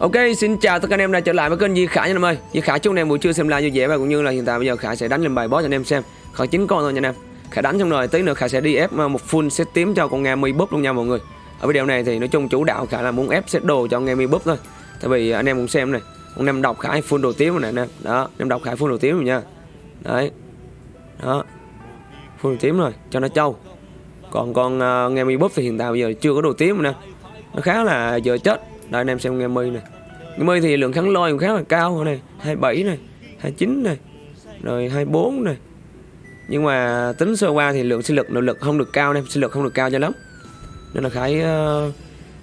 Ok, xin chào tất cả anh em đã trở lại với kênh Di Khải nha anh em ơi. Di Khải chúc anh em buổi trưa xem live vui vẻ và cũng như là hiện tại bây giờ Khải sẽ đánh lên bài boss cho anh em xem. khoảng chín con thôi nha anh em. Khải đánh xong rồi tí nữa Khải sẽ đi ép ờ, một full set tím cho con nghe mi búp luôn nha mọi người. Ở video này thì nói chung chủ đạo Khải là muốn ép set đồ cho nghe mi búp thôi. Tại vì anh em cũng xem này, con em đọc Khải full đồ tím rồi này anh em. Đó, em đọc Khải full đồ tím rồi nha. Đấy. Đó. Full đồ tím rồi, cho nó trâu. Còn con uh, nghe mi búp thì hiện tại bây giờ chưa có đồ tím rồi nè. Nó khá là giờ chết. Đây anh em xem nghe mi này. Nghe mi thì lượng kháng lôi cũng khá là cao này, 27 này, 29 này, rồi 24 này. Nhưng mà tính sơ qua thì lượng sinh lực nội lực không được cao nên sinh lực không được cao cho lắm. Nên là Khải uh,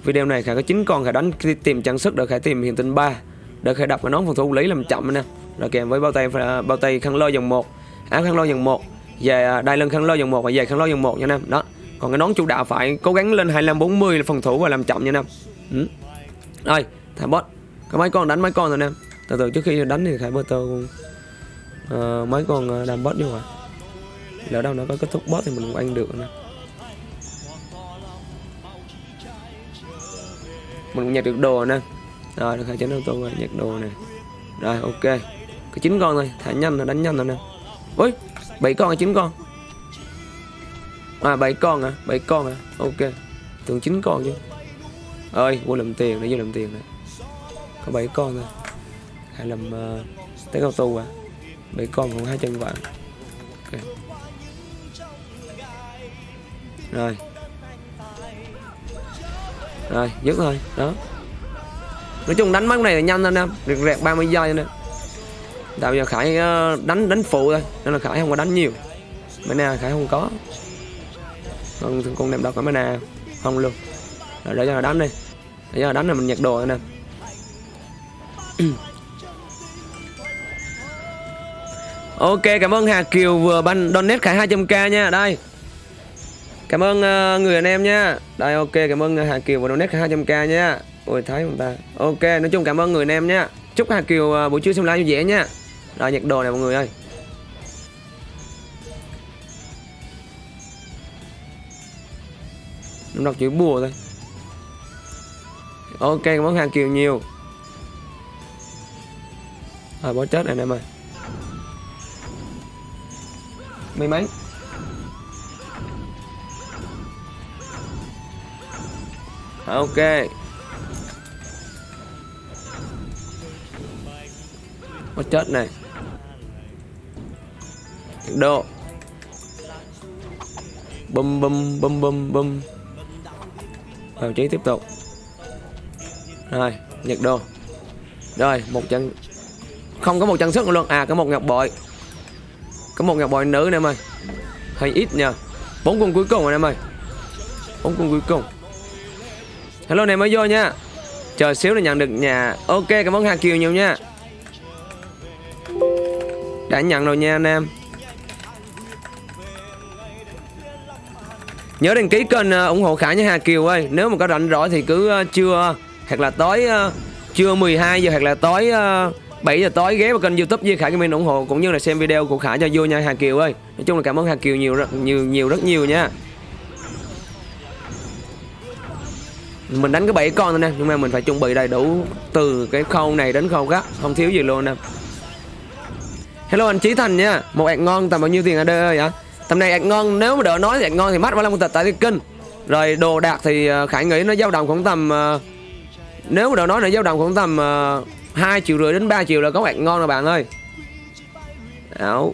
video này Khải có 9 con Khải đánh tìm trang sức để Khải tìm hiện tinh 3 để Khải đập cái nón phòng thủ lý làm chậm nè. Rồi kèm với bao tay bao tay khăn lôi dòng 1, áo khăn lôi dòng 1, về đai lưng khăn lôi dòng 1 và về khăn lôi dòng 1 nha anh em. Đó. Còn cái nón chủ đạo phải cố gắng lên 25 40 là phòng thủ và làm chậm nha anh. Ừ đây thả bot. Cái máy con đánh máy con rồi nè. Từ từ trước khi đánh thì Khải bơ tơ uh, máy con ờ, đam ờ, bot vô rồi. Lỡ đâu nó có kết thúc bot thì mình cũng ăn được nè. Mình cũng nhặt được đồ nè. Rồi, được Khải chấn auto rồi, nhặt đồ nè. Rồi, ok. cái chín con thôi, thả nhanh là đánh nhanh rồi nè. Ui, 7 con hay 9 con? À 7 con à, 7 con à. Ok. Tưởng 9 con chứ. Ơi, quên lầm tiền, để vô lầm tiền này. Có bảy con thôi. Hay làm uh, ờ, tới cao tu à. Bảy con còn hai chân vạn okay. Rồi. Rồi, dứt thôi, đó. Nói chung đánh mấy này là nhanh anh em, rẹt rẹt 30 giây nè. Tại bây giờ Khải ờ, đánh đánh phụ thôi, nên là Khải không có đánh nhiều. Mana Khải không có. Còn con đem đâu có mana không luôn. Rồi để cho nó đánh đi. Bây giờ đánh là mình nhặt đồ anh em. ok, cảm ơn Hà Kiều vừa ban donate Khải 200k nha. Đây. Cảm ơn uh, người anh em nha. Đây ok, cảm ơn Hà Kiều vừa donate Khải 200k nha. Ôi thấy không ta. Ok, nói chung cảm ơn người anh em nha. Chúc Hà Kiều uh, buổi trưa xem live vui vẻ nha. Rồi nhặt đồ này mọi người ơi. Nó đọc chữ bùa thôi. Ok, món hàng Kiều nhiều. Rồi bó chết này anh em ơi. May mắn. Ok. Bó chết này. Độ. Bum bum bum bum bum. Vào trí tiếp tục. Rồi, nhật đồ. Rồi, một chân không có một chân sức luôn. À có một ngọc bội. Có một ngọc bội nữ nè em ơi. Hơi ít nha. Bốn con cuối cùng rồi em ơi. Bốn con cuối cùng. Hello này mới vô nha. Chờ xíu là nhận được nhà. Ok, cảm ơn Hà Kiều nhiều nha. Đã nhận rồi nha anh em. Nhớ đăng ký kênh ờ, ủng hộ Khải nha Hà Kiều ơi Nếu mà có rảnh rỗi thì cứ ờ, uh, trưa hoặc là tối uh, trưa 12 giờ Hoặc là tối ờ, uh, 7 giờ tối ghé vào kênh youtube Di Khải Gaming ủng hộ Cũng như là xem video của Khải cho vui nha Hà Kiều ơi. Nói chung là cảm ơn Hà Kiều nhiều rất nhiều nhiều rất nhiều nha. Mình đánh cái 7 con thôi nè Nhưng mà mình phải chuẩn bị đầy đủ Từ cái khâu này đến khâu khác Không thiếu gì luôn nè. Hello anh Trí Thành nha Một ạc ngon tầm bao nhiêu tiền ở đây ơi hả? Tầm này ạc ngon nếu mà đỡ nói thì ạc ngon thì mắt 35 tịch tại cái kinh Rồi đồ đạc thì ờ, Khải nghĩ nó dao động khoảng tầm uh, nếu mà nói là dao động khoảng tầm ờ, uh, 2 triệu rưỡi đến 3 triệu là có bạn ngon rồi bạn ơi. Áo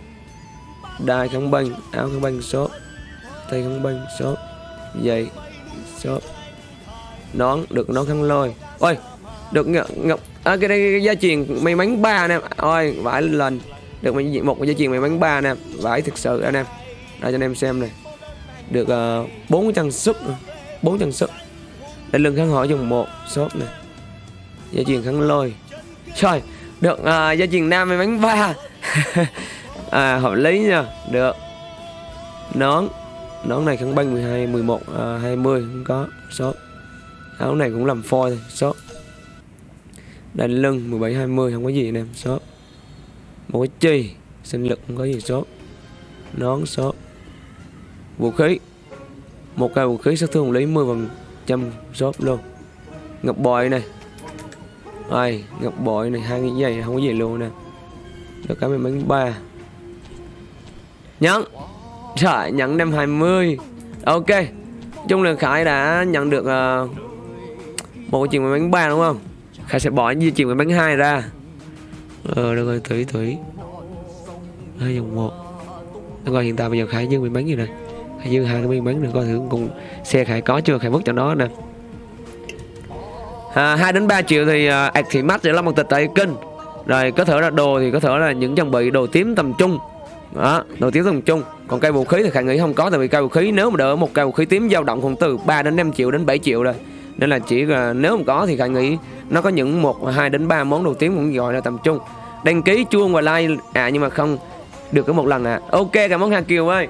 Đai không banh Áo không banh shop Tay không banh shop Giày shop Nón Được nón khăn lôi. Ôi Được ngọc, ngọc à, cái đây cái gia truyền may mắn ba nè. Ôi vải lên Được một cái gia truyền may mắn ba nè. Vải thực sự anh em đây cho anh em xem này được ờ, bốn uh, chân sức bốn chân sức đây lưng khăn hỏi dùng một shop này gia truyền khăn lôi. Trời được à, gia truyền nam với bánh ba. À hợp lý nha. Được. Nón. Nón này khăn banh 12 11 à, 20 không có số. À, Áo này cũng làm phôi thôi số. Đai lưng 17 20 không có gì nè số. Một cái chi sinh lực không có gì số. Nón số. Vũ khí. Một cây vũ khí sát thương lý 10 phần trăm shop luôn. Ngọc bòi này ai ngọc bội này hai cái giày không có gì luôn nè. Được cái mình bánh ba. Nhấn. Trời nhận năm 20 ok. Chung là khải đã nhận được uh, một chuyện bánh ba đúng không? Khải sẽ bỏ di chuyển bánh hai ra. Ờ được rồi thủy thủy hai dòng một. Đúng rồi hiện tại bây giờ khải dư bị bánh gì nè? Khải dư hai cái miếng bánh được coi thử cùng xe khải có chưa? Khải vứt cho nó nè à, 2 đến 3 triệu thì uh, thì mắt sẽ là một tịch tại kinh rồi có thể là đồ thì có thể là những trang bị đồ tím tầm trung. Đó đồ tím tầm trung. Còn cây vũ khí thì khải nghĩ không có tại vì cây vũ khí nếu mà đỡ một cây vũ khí tím dao động khoảng từ 3 đến 5 triệu đến 7 triệu rồi. Nên là chỉ là nếu không có thì khải nghĩ nó có những một hai đến ba món đồ tím cũng gọi là tầm trung. Đăng ký chuông và like. À nhưng mà không được có một lần à ok cảm ơn hà kiều ơi.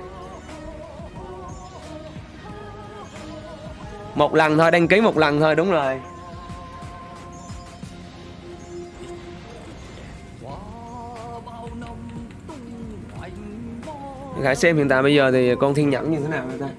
Một lần thôi đăng ký một lần thôi đúng rồi. Khải xem hiện tại bây giờ thì con thiên nhẫn như thế nào rồi ta?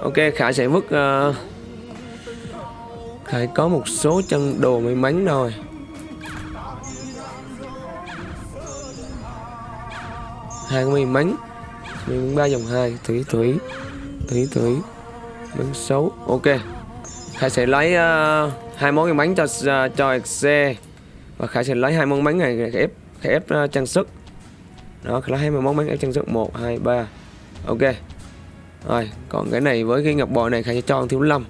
Ok Khải sẽ vứt uh, Khải có một số chân đồ may mắn rồi hai may mắn. Mình ba dòng hai. Thủy thủy. Thủy thủy. Bắn xấu ok. Khải sẽ lấy uh, hai món may mắn cho uh, cho xe và Khải sẽ lấy hai món bánh này ép ép uh, trang sức. Đó Khải lấy hai món bánh ép trang sức. Một hai ba. Ok. Rồi còn cái này với cái ngọc bội này Khải sẽ cho thiếu lâm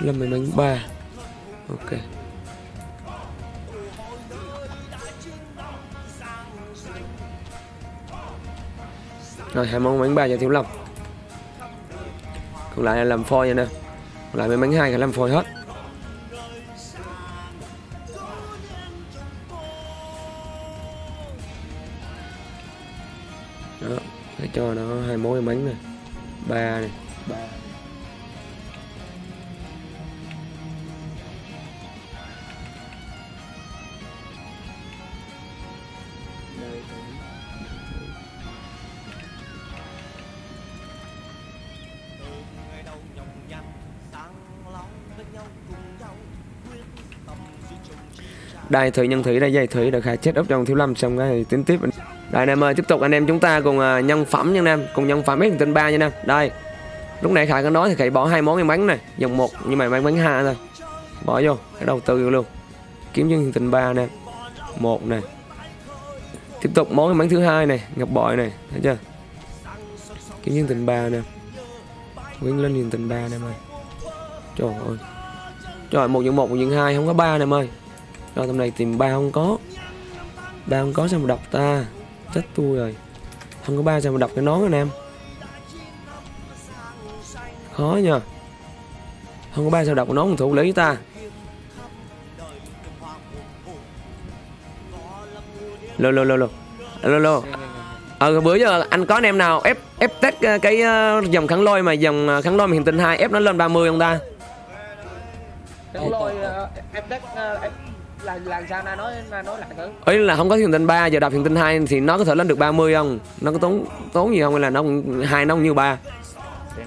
là mấy bánh ba. Ok. Rồi, hai món bánh ba cho thiếu lâm còn lại là làm phôi nha nè. Còn lại mấy bánh hai là làm phôi hết. Đây thủy nhân thủy đây dây thủy được khai chết ốc trong thiếu lâm xong cái tính tiếp. Đây anh em ơi tiếp tục anh em chúng ta cùng uh, nhân phẩm nha anh em. Cùng nhân phẩm hết tên ba nha anh em. Đây lúc nãy khải có nói thì khải bỏ hai món cái bánh này dòng một nhưng mà bánh bánh hai thôi. Bỏ vô cái đầu tư luôn. Kiếm nhân tình ba nè một này tiếp tục món cái bánh thứ hai này ngập bội này thấy chưa? Kiếm nhân tình ba nè. Quyến lên nhân tình ba nè em ơi. Trời ơi. Trời một nhân một một nhân hai không có ba nè em ơi rồi tầm này tìm ba không có. Ba không có sao mà đọc ta. Chết tôi rồi. Không có ba sao mà đọc cái nón anh em. Khó nha không có ba sao đọc cái nón thủ lý ta. Lô lô lô lô. Lô lô. Ờ bữa giờ anh có anh em nào ép ép test cái uh, dòng kháng lôi mà dòng ờ, kháng lôi mà hiện tinh hai ép nó lên 30 không ta? Là làm sao na nói na nói lại thử. Ấy là không có thiền tinh 3 giờ đạp thiền tinh 2 thì nó có thể lên được 30 không? Nó có tốn tốn gì không hay là nó hai nó như ba?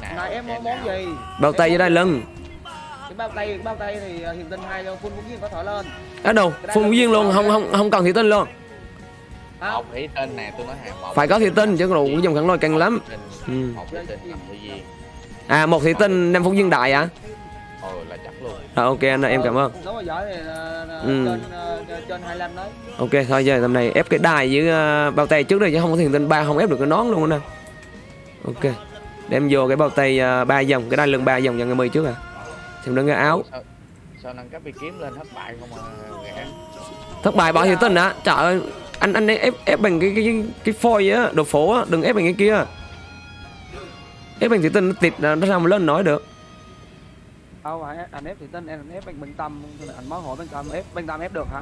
Này em món món gì? Bao tay với đai lưng. cái bao tay bao tay thì thiền tinh hai phun vũ viên có thể lên. Á đâu? Phun vũ viên luôn không không không cần thị tinh luôn. Một thủy tinh nè tôi nói hàng một phải có thị tinh chứ còn dùng khẳng lôi căng lắm. Ừ. một thủy tinh viên à một thị tinh năm phút viên đại à rồi ok anh em cảm ơn. Giỏi thì ừ. trên trên 25 đấy. Ok thôi giờ tầm này ép cái đài với bao tay trước đây chứ không có thiền tinh ba không ép được cái nón luôn nè ok đem vô cái bao tay ba dòng cái đai lưng ba dòng dòng ngày mười trước à. Xem đứng cái áo. Sao, sao nâng cấp bị kiếm lên thất bại không mà thất bại bỏ thiền tinh á trời ơi anh anh ép ép bằng cái cái cái phôi á đồ phố á đừng ép bằng cái kia. Ép bằng thiền tinh nó tịt nó sao mà lên nói được đâu anh ép thì tên em ép bên bên tâm anh mới hỏi bên tâm ép bên tâm ép được hả?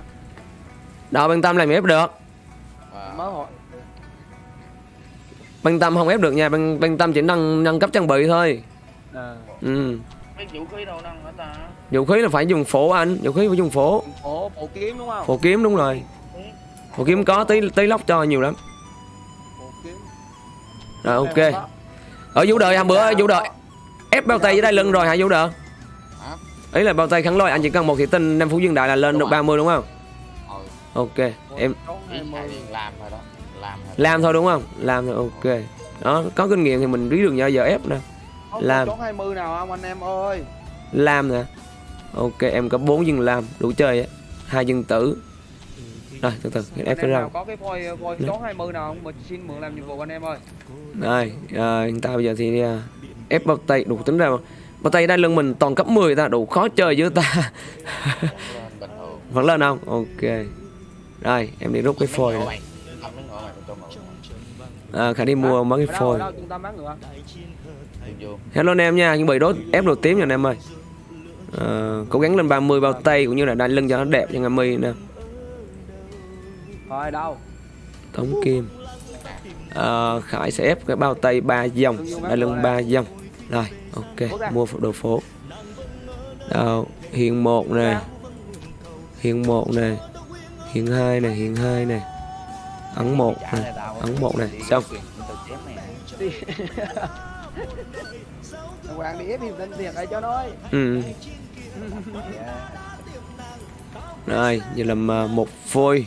Đó bên tâm làm ép được. Wow. mới hỏi băng tâm không ép được nha băng băng tâm chỉ nâng nâng cấp trang bị thôi. À, ừ. Vũ khí đâu nâng hả ta? Vũ khí là phải dùng phổ anh vũ khí phải dùng phổ. Ổ bộ kiếm đúng không? Phổ kiếm đúng rồi. Phổ kiếm có tí tí lóc cho nhiều lắm. Rồi ok. Ở vũ đợi hôm bữa vũ đợi ép bao tay dưới đây lưng rồi hả vũ đợi ý là bao tay kháng lôi anh chỉ cần một thị tinh năm phú dương đại là lên Đúng được rồi. 30 đúng không? Ừ. Ok em làm rồi đó. Làm rồi. Làm thôi đúng không? Làm thôi ok. Đó có kinh nghiệm thì mình biết được giờ giờ ép nè. Làm. trốn 20 nào không anh em ơi? Làm nè. Ok em có bốn dân làm đủ chơi á. Hai dân tử. Rồi từ từ ép cái rau. có cái phôi phôi trốn 20 nào không? Mà xin mượn làm nhiệm vụ anh em ơi. Rồi à, hiện tại bây giờ thì à, ép bao tay đủ tính ra mà. Bao tay đai lưng mình toàn cấp 10 ta đủ khó chơi với ta. Vẫn lên không? Ok. Rồi em đi rút cái phôi này. à, khả đi mua mấy cái phôi. hello anh em nha chuẩn bị đốt ép đồ tím nha anh em ơi. À, cố gắng lên 30 bao tay cũng như là đai lưng cho nó đẹp cho ngâm mi nè. Đâu? Tống kim. À, khải sẽ ép cái bao tay ba dòng đai lưng ba dòng. Rồi ok mua đồ phố. Đâu hiện một nè. Hiện một nè. Hiện hai nè hiện hai nè. Ấn một tao ấn một xong. này cho nói ừ. rồi giờ làm một phôi.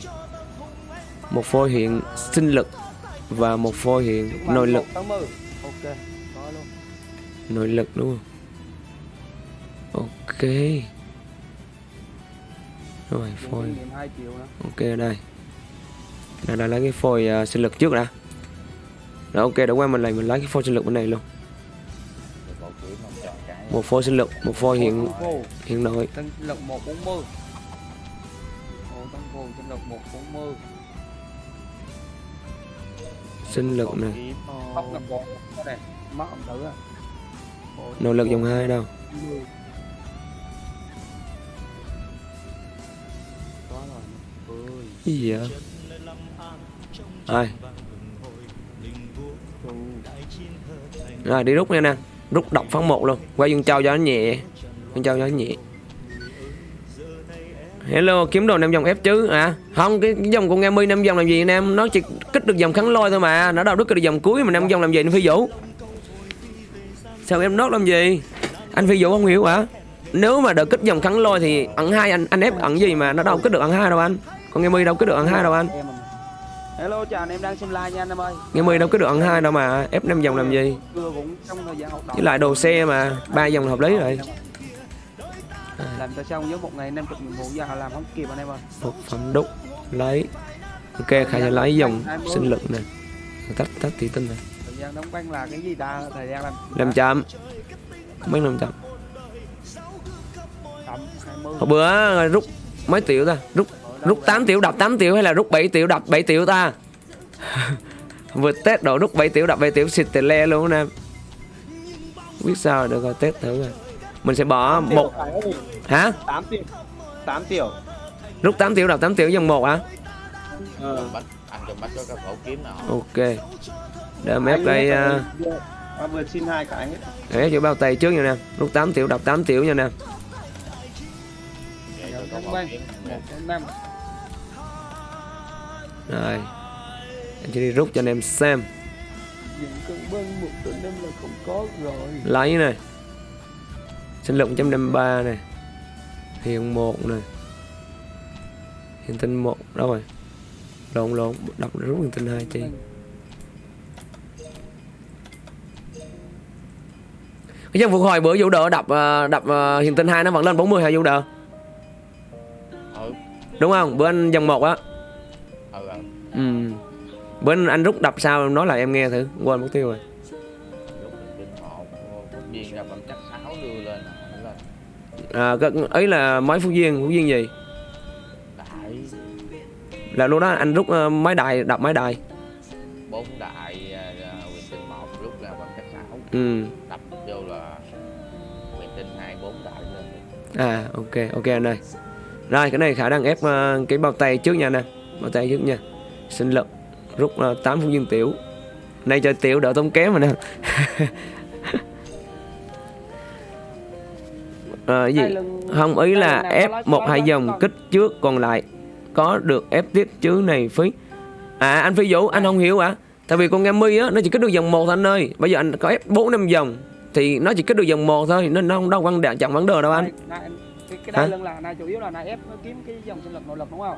Một phôi hiện sinh lực và một phôi hiện nội lực. 80 ok. có luôn nội lực đúng không? Ok. Rồi phôi. kinh nghiệm 2 triệu nữa ok đây. Là lấy cái phôi à, sinh lực trước đã. Rồi ok để qua mình lại mình lấy cái phôi sinh lực bên này luôn. Một phôi sinh lực một phôi hiện hiện nội. Tân lực 140 Ồ, Tân Phù sinh lực 140 sinh lực này à nỗ lực dòng hai đâu. Cái gì vậy? Rồi rồi đi rút nha nè. Rút độc phán một luôn. Qua dương châu cho nó nhẹ. Dương châu cho nó nhẹ. Hello kiếm đồ năm dòng ép chứ à không cái, cái dòng của nghe mi năm dòng làm gì anh em? Nó chỉ kích được dòng kháng lôi thôi mà. Nó đâu đứt được dòng cuối mà năm dòng làm gì anh phi vũ sao em nốt làm gì? Anh phi vũ không hiểu hả? Nếu mà được kích dòng kháng lôi thì ẩn hai anh anh ép ẩn gì mà nó đâu kích được ẩn hai đâu anh. Con nghe mi đâu kích được ẩn hai đâu anh. Hello chào anh em đang xem live nha anh em ơi. Nghe mi đâu kích được ẩn hai đâu mà ép năm dòng làm gì? Với lại đồ xe mà ba dòng là hợp lý rồi. Làm cho xong với một ngày 50 nhiệm vụ giờ làm không kịp anh em ơi. Một phẩm đúc lấy. Ok khai sẽ lấy dòng sinh lực nè. Tách tách thị tinh này Thời gian đóng băng là cái gì ta? Thời gian làm làm chậm. Mấy năm chậm. Chậm 20 hồi bữa rút mấy triệu ta? Rút rút 8 triệu đập 8 triệu hay là rút 7 triệu đập 7 triệu ta? Vừa test độ rút 7 triệu đập 7 triệu xịt tè le luôn nè biết sao được rồi test thử rồi. Mình sẽ bỏ một hả? 8 triệu 8 triệu rút 8 triệu đập 8 triệu dòng một hả? Ờ. Bắt anh cho bắt có cái khẩu kiếm nào. Ok để em ép đây Anh vừa xin hai cái hết cho bao tay trước nha nè. Rút 8 triệu đập 8 triệu nha nè. Để cho có đóng khẩu băng kiếm 1 5 rồi. Em chỉ đi rút cho anh em xem. Những cơn băng 1 năm là không có rồi. Lấy này sinh lực 153 này hiện một này hiện tinh một. Đâu rồi? Lộn lộn. Đọc rút hiện tinh hai chi cái dân phục hồi bữa vũ đỡ đập ờ, đập ờ, hiện tinh hai nó vẫn lên 40 hả vũ đỡ ừ. Đúng không? Bữa anh dòng một á. Ừ ừ. Ừ. Bữa anh, anh rút đập sao nói lại em nghe thử quên mục tiêu rồi. À, cái- ấy là mấy phút viên phút viên gì? Đại. Là lúc đó anh rút ờ, máy đài đập máy đài. Bốn đại à, à, quyền tinh một lúc là bằng chắc sáu ừ à ok ok anh ơi. Rồi cái này khả năng ép ờ, cái bao tay trước nha nè bao tay trước nha. Sinh lực rút uh, 8 phút viên tiểu. Này cho tiểu đỡ tốn kém mà nè Ờ gì? Không ý là ép một hai dòng kích trước còn lại Có được ép tiếp chứ này phí. À anh Phi Vũ anh không hiểu à Tại vì con nghe mi á nó chỉ kích được dòng một thôi anh ơi. Bây giờ anh có ép 4 năm dòng Thì nó chỉ kích được dòng một thôi Nên nó không đâu vấn đề chẳng vấn đề đâu anh. Này, này, cái, cái đai lưng là này chủ yếu là này ép nó kiếm cái dòng sinh lực nội lực đúng không?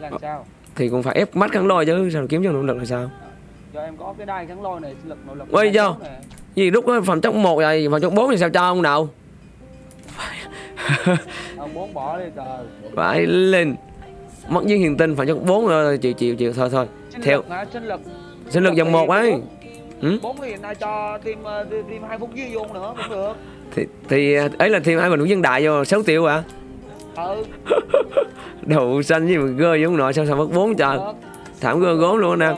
Hay là sao? Thì cũng phải ép mắt kháng lôi chứ Sao kiếm cho nỗ lực là sao? Cho em có cái đai kháng lôi này sinh lực nội lực số này. Gì lúc đó phòng chốc 1 rồi Phòng chốc 4 thì sao cho ông nào? Ông bốn bỏ đi trời. Phải lên. Mất viên hiền tinh phòng chốc 4 rồi Chịu chịu chịu thôi thôi. Sinh Theo. lực hả? Sinh lực. Sinh lực dòng 1 ấy Ừ? bốn thì nay cho thêm ờ, thêm hai phút dưới vô nữa cũng được. Thì, thì ấy là thêm hai bình dân đại vô 6 triệu à ừ. Đậu xanh với mà gơ giống nọ sao sao mất 4 trời. Thảm gơ gốm luôn nè.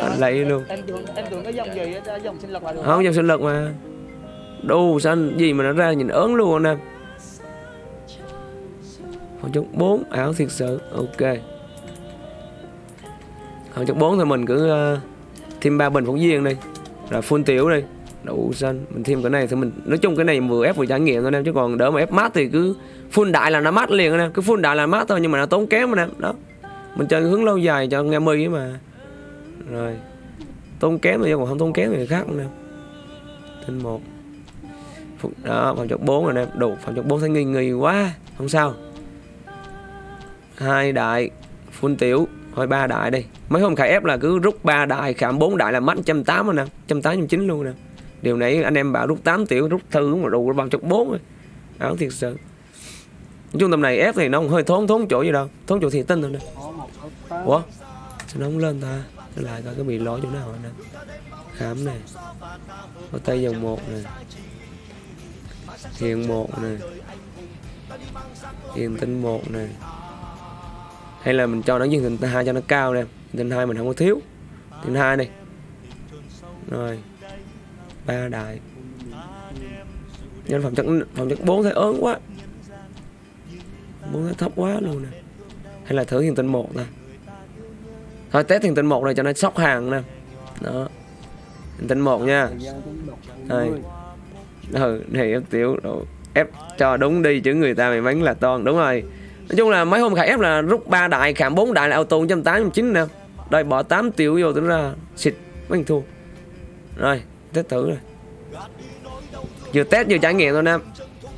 Anh lấy luôn. Em tưởng em tưởng cái dòng gì dòng sinh lực là được. Không dòng sinh lực mà. Đu xanh gì mà nó ra nhìn ớn luôn anh em. Phòng chốc 4 ảo thiệt sự. Ok. Phòng chốc 4 thì mình cứ ờ, Thêm ba bình phóng viên đi Rồi phun tiểu đi Đậu xanh. Mình thêm cái này thì mình, Nói chung cái này vừa ép vừa trải nghiệm thôi em Chứ còn đỡ mà ép mát thì cứ phun đại là nó mát liền anh em Cứ phun đại là mát thôi, nhưng mà nó tốn kém anh em Đó. Mình chơi hướng lâu dài cho nghe mi ấy mà. Rồi, Tốn kém thì còn không tốn kém thì khác anh em Tinh một. Đó, phòng chọc 4 rồi nè. Đủ, phòng chọc 4 thấy nghi nghi quá, không sao. Hai đại phun tiểu thôi, ba đại đi. Mấy hôm khải ép là cứ rút ba đại khảm bốn đại là mất trăm tám rồi nè, trăm tám, trăm chín luôn nè. Điều này anh em bảo rút 8 tiểu, rút thư mà đủ bằng chục bốn rồi. Ảo thiệt sự. Nói chung tầm này ép thì nó hơi thốn thốn chỗ gì đâu. Thốn chỗ thiệt tinh thôi nè. Ủa? Sao nó không lên ta? Nó lại coi cái bị lỗi chỗ nào nè? Khám này. Có tay dòng một nè. Thiền một nè. Thiền tinh một nè hay là mình cho nó viên tinh hai cho nó cao nè. Tinh hai mình không có thiếu. Tinh hai này. Rồi. Ba đại. Nhân phẩm chất phẩm chất bốn thấy ớn quá. Bốn thấy thấp quá luôn nè. Hay là thử thiền tinh một nè. Thôi, test thiền tinh một này cho nó sóc hàng nè. Đó. Thiền tinh một nha. Đây. ừ này em tiểu đồ ép cho đúng đi chứ người ta mày bánh là toàn, đúng rồi nói chung là mấy hôm khải ép là rút ba đại khảm bốn đại là auto trăm tám trăm chín nè. Đây bỏ 8 triệu vô tính ra, xịt, mấy thua. Rồi, test thử rồi. Vừa test vừa trải nghiệm thôi nam.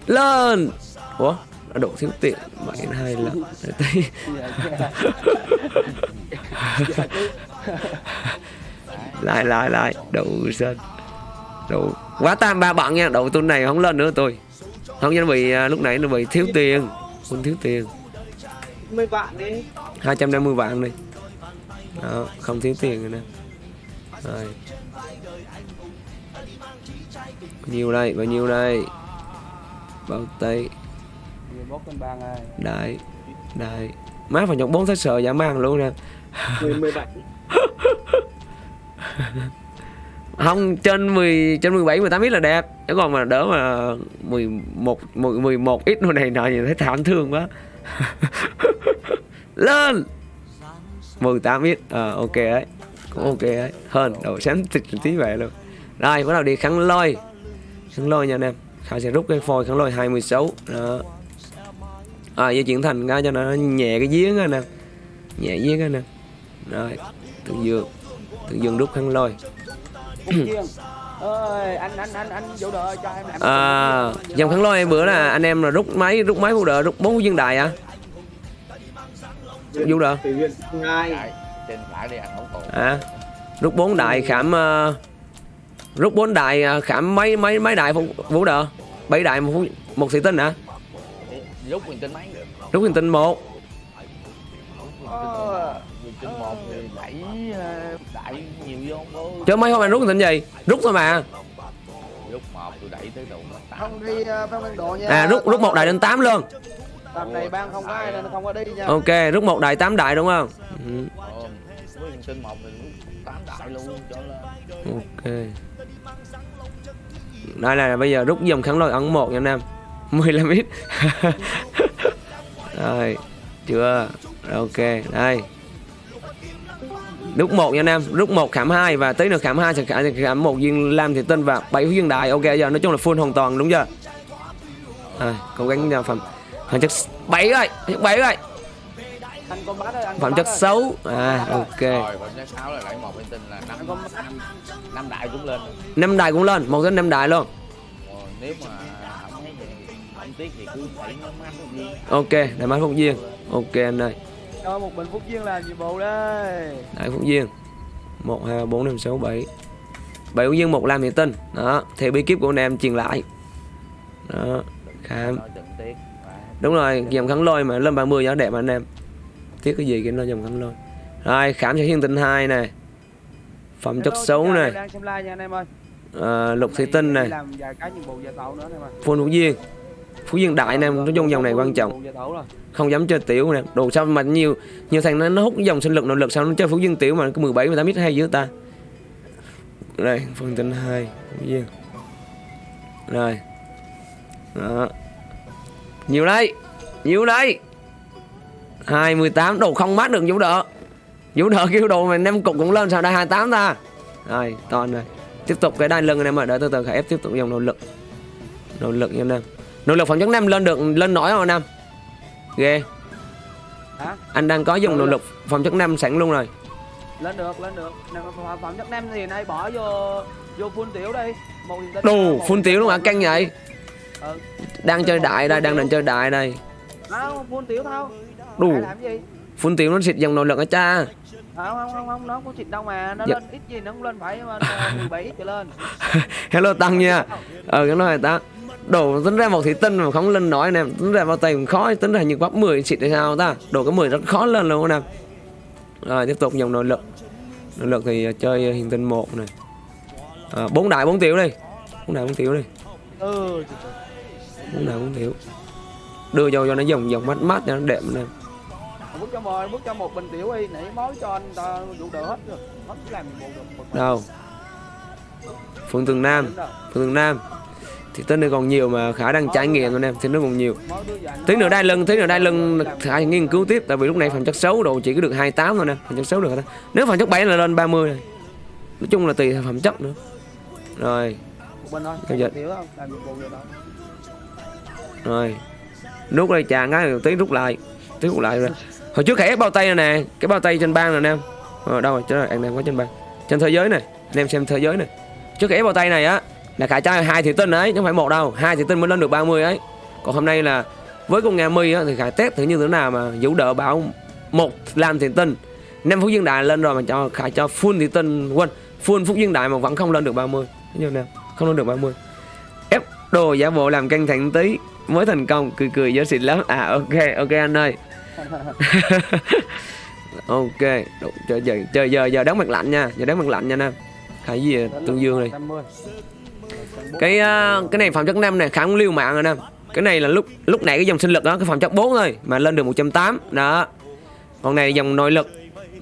Lên! Ủa đã độ thiếu tiền. Bảy hai lần. Để tí lại lại lại. Đủ sân. Đủ quá tam ba bận nha. Đầu tuần này không lên nữa tôi không cho bị à, lúc nãy nó bị thiếu tiền. Quân thiếu tiền. 10 vạn đi. 250 vạn đi. Đó không thiếu tiền rồi nè. Rồi. Bao nhiêu đây bao nhiêu đây? Bao tay 11 cân bang ơi đại đại má phải nhọc bốn thế sợ giả mang luôn nè. 17 không trên 10 trên 17 18 ít là đẹp. Chứ còn mà đỡ mà 11 10 11 ít này nọ nhìn thấy thảm thương quá lên! 18 ít ờ ok đấy. Cũng ok đấy. Hơn đầu sáng thịt tí vậy luôn. Rồi bắt đầu đi khăn lôi. Khăn lôi nha anh em. Khải sẽ rút cái phôi khăn lôi 26 đó. À di chuyển thành ra cho nó nhẹ cái giếng anh em. Nhẹ giếng anh em. Rồi tự dược tự dược rút khăn lôi ơi anh anh anh anh vũ đợi cho em làm À, dòng kháng lôi bữa là anh em là rút máy rút máy phụ đỡ rút bốn viên đại à? Huyền không còn. À, rút bốn đại khảm ờ, rút bốn đại ờ, khảm mấy mấy mấy đại vũ đỡ bảy đại một một thị tinh hả? lúc mình tin mấy Rút hình tinh một. Ờ, mình tin một thì đẩy ờ, đẩy chứ mấy hôm anh rút tinh gì? Rút thôi mà. lúc một tôi đẩy tới đầu không đi uh, phong độ nha À rút rút một đại đến 8 luôn. tầm này ban không có ai nên không có đi nha Ok, rút một đại 8 đại đúng không? Ừ, Ờ, tin một thì lúc tám đại luôn cho lên ok. Đây là bây giờ rút dòng kháng lôi ấn một nha anh em 15 ít Rồi Chưa Ok Đây Rút một nha anh em, rút một khảm hai và tí nữa khảm hai sẽ khảm, khảm một viên lam thì tinh và bảy viên đại. Ok giờ nói chung là full hoàn toàn đúng chưa? À, cố gắng ra phẩm phẩm chất bảy rồi, bảy rồi. Phẩm chất xấu. À ok. năm đại cũng lên Năm đại cũng lên, một đến năm đại luôn. ok nếu mà không thấy không tiếc thì cứ phải viên Ok, đại mã. Ok anh ơi cho một bình phúc duyên là nhiệm vụ đây Đại phúc duyên. 1 2 3 4 5 6 7. 7 phúc duyên một lam thì tinh. Đó, theo bí kíp của anh em truyền lại. Đó, khám. Đúng rồi, dòng kháng lôi mà lên 30 giá đẹp mà anh em. Tiếc cái gì cái nó dòng kháng lôi. Rồi, khám cho hiên tinh 2 này. Phẩm chất xấu này, đang xem live nha anh em ơi à, lục thủy tinh này, làm vài cái nhiệm vụ giờ tàu nữa anh em ơi full phúc duyên. Phú duyên đại anh em, nói chung dòng này quan trọng. Không dám chơi tiểu nè. Đồ sao mà nhiều nhiều thằng nó, nó hút dòng sinh lực nội lực sao nó chơi phú dương tiểu mà có 17 18 ít hay dữ ta. Đây phần tin hai phú dương. Rồi. Đó. Nhiều đây nhiều đây 28 đồ không mát được vũ đỡ. Vũ đỡ kêu đồ mà năm cục cũng lên sao đây 28 ta. Rồi toàn rồi. Tiếp tục cái đai lưng anh em ơi đợi từ từ khải ép tiếp tục dòng nội lực. Nội lực nha anh em nội lực phòng chất năm lên được lên nổi không anh ghê. Hả? Anh đang có dùng nội lực phẩm chất năm sẵn luôn rồi. Lên được lên được. Phẩm chất năm thì nay bỏ vô vô full tiểu đi. Đồ phun tiểu luôn hả? căng vậy? Ừ. Đang chơi đại đây đang định chơi đại đây. Không full tiểu thao đủ phun tiểu nó xịt dòng nội lực ở cha? Không không không không nó có xịt đâu mà. Nó Dạ. lên ít gì nó cũng lên phải mà 17 ít trở lên. Hello tăng nha. Ờ cái nói ta đổ tính ra một thủy tinh mà không lên nổi nè. Tính ra bao tay cũng khó tính ra như bắp 10 xịt hay sao ta? Đổ cái 10 rất khó lên luôn nè. Rồi tiếp tục dòng nội lực. Nội lực thì chơi hiền tinh một này à, bốn đại bốn tiểu đi. Bốn đại bốn tiểu đi. Bốn đại bốn tiểu. Đưa vô cho nó dòng dòng mát mát cho nó đẹp nè. Bước cho một bước cho một bình tiểu đi. Nãy mối cho anh ta vụ đỡ hết rồi. Hết chỉ làm được. Một đâu? Phượng tường nam. Phượng tường nam thì tên này còn nhiều mà khả năng trải nghiệm rồi em thì nó còn nhiều. Anh tí nữa đai lưng tí nữa đai lưng khả nghiên cứu tiếp tại vì lúc này phần chất xấu đồ chỉ có được 28 thôi nè phần chất xấu được thôi nếu phần chất 7 là lên 30 này nói chung là tùy theo phẩm chất nữa. Rồi. Giờ đó rồi. Nút đây chàng cái tí rút lại. Tí rút lại rồi. Hồi trước ép bao tay này nè cái bao tay trên ban này nè em. Ờ, đâu rồi rồi anh em có trên ban trên thế giới này anh em xem thế giới này. Trước ép bao tay này á là khải trai hai thị tinh đấy chứ không phải một đâu. Hai thị tinh mới lên được 30 ấy. Còn hôm nay là với con nghe mi á thì khải test thử như thế nào mà vũ đỡ bảo một làm thị tinh năm phút dương đại lên rồi mà cho khải cho full thị tinh quên full phút dương đại mà vẫn không lên được 30 mươi, nào, không lên được 30 ép đồ giả bộ làm căng thẳng tí mới thành công cười cười giới xịn lắm. À ok ok anh ơi. Ok Đủ, chơi giờ chơi giờ giờ đóng mặt lạnh nha giờ đóng mặt lạnh nha nam khải gì à, tương dương này? 50 cái à, cái này phẩm chất 5 này khá cũng liêu mạng rồi nè. Cái này là lúc lúc nãy cái dòng sinh lực đó cái phẩm chất 4 thôi mà lên được 180 đó. Còn này dòng nội lực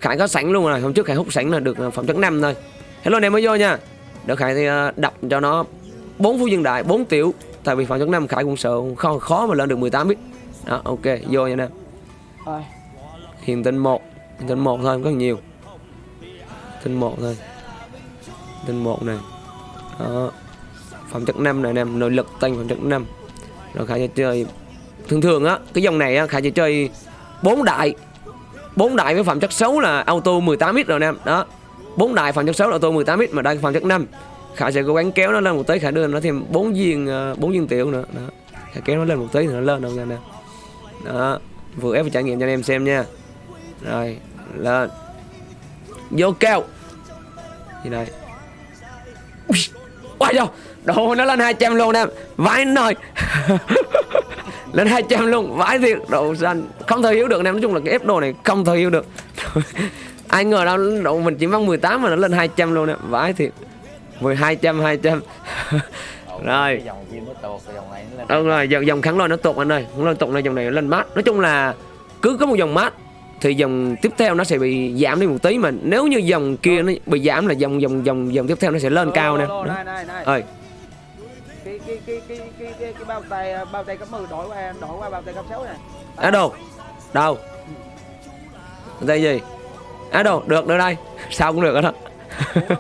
khải có sẵn luôn rồi. Hôm trước khải hút sẵn là được à, phẩm chất 5 thôi. Hello anh em mới vô nha. Để khải thì à, đập cho nó bốn phú dương đại 4 tiểu. Tại vì phẩm chất 5 khải cũng sợ khó khó mà lên được 18 ít đó ok vô nha Rồi. hiền tinh một hiền tinh một thôi không có nhiều. Tinh một thôi. Tinh một này. Đó phẩm chất 5 này anh em nội lực tăng phẩm chất 5 rồi khả sẽ chơi thường thường á cái dòng này á khả sẽ chơi bốn đại bốn đại với phẩm chất xấu là auto 18x rồi anh em đó. Bốn đại phẩm chất xấu là auto 18x mà đây phẩm chất 5 khả sẽ cố gắng kéo nó lên một tí khả đưa nó thêm bốn viên ờ, bốn viên tiểu nữa đó. Khả kéo nó lên một tí thì nó lên đâu nha anh em đó vừa ép và trải nghiệm cho anh em xem nha. Rồi lên. Vô keo gì đây? Ui đâu Đồ nó lên 200 luôn em. Vãi nồi Lên 200 luôn. Vãi thiệt. Đồ xanh Không thể hiểu được em Nói chung là cái ép đồ này không thể hiểu được. Ai ngờ đâu độ mình chỉ mong 18 mà nó lên 200 luôn em. Vãi thiệt. 10 200 200 Ồ, Rồi. Đúng rồi. Dòng, dòng kháng lôi nó tụt anh ơi. Kháng lôi tụt này dòng này lên mát. Nói chung là Cứ có một dòng mát thì dòng tiếp theo nó sẽ bị giảm đi một tí mà nếu như dòng kia nó bị giảm là dòng dòng dòng dòng tiếp theo nó sẽ lên cao nè. ơi cái cái cái cái cái cái bao tay bao tay cấp 10 đổi qua đổi qua bao tay cấp 6 này. Ở đâu đâu? Đây gì? À đâu được được đây. Sao cũng được hết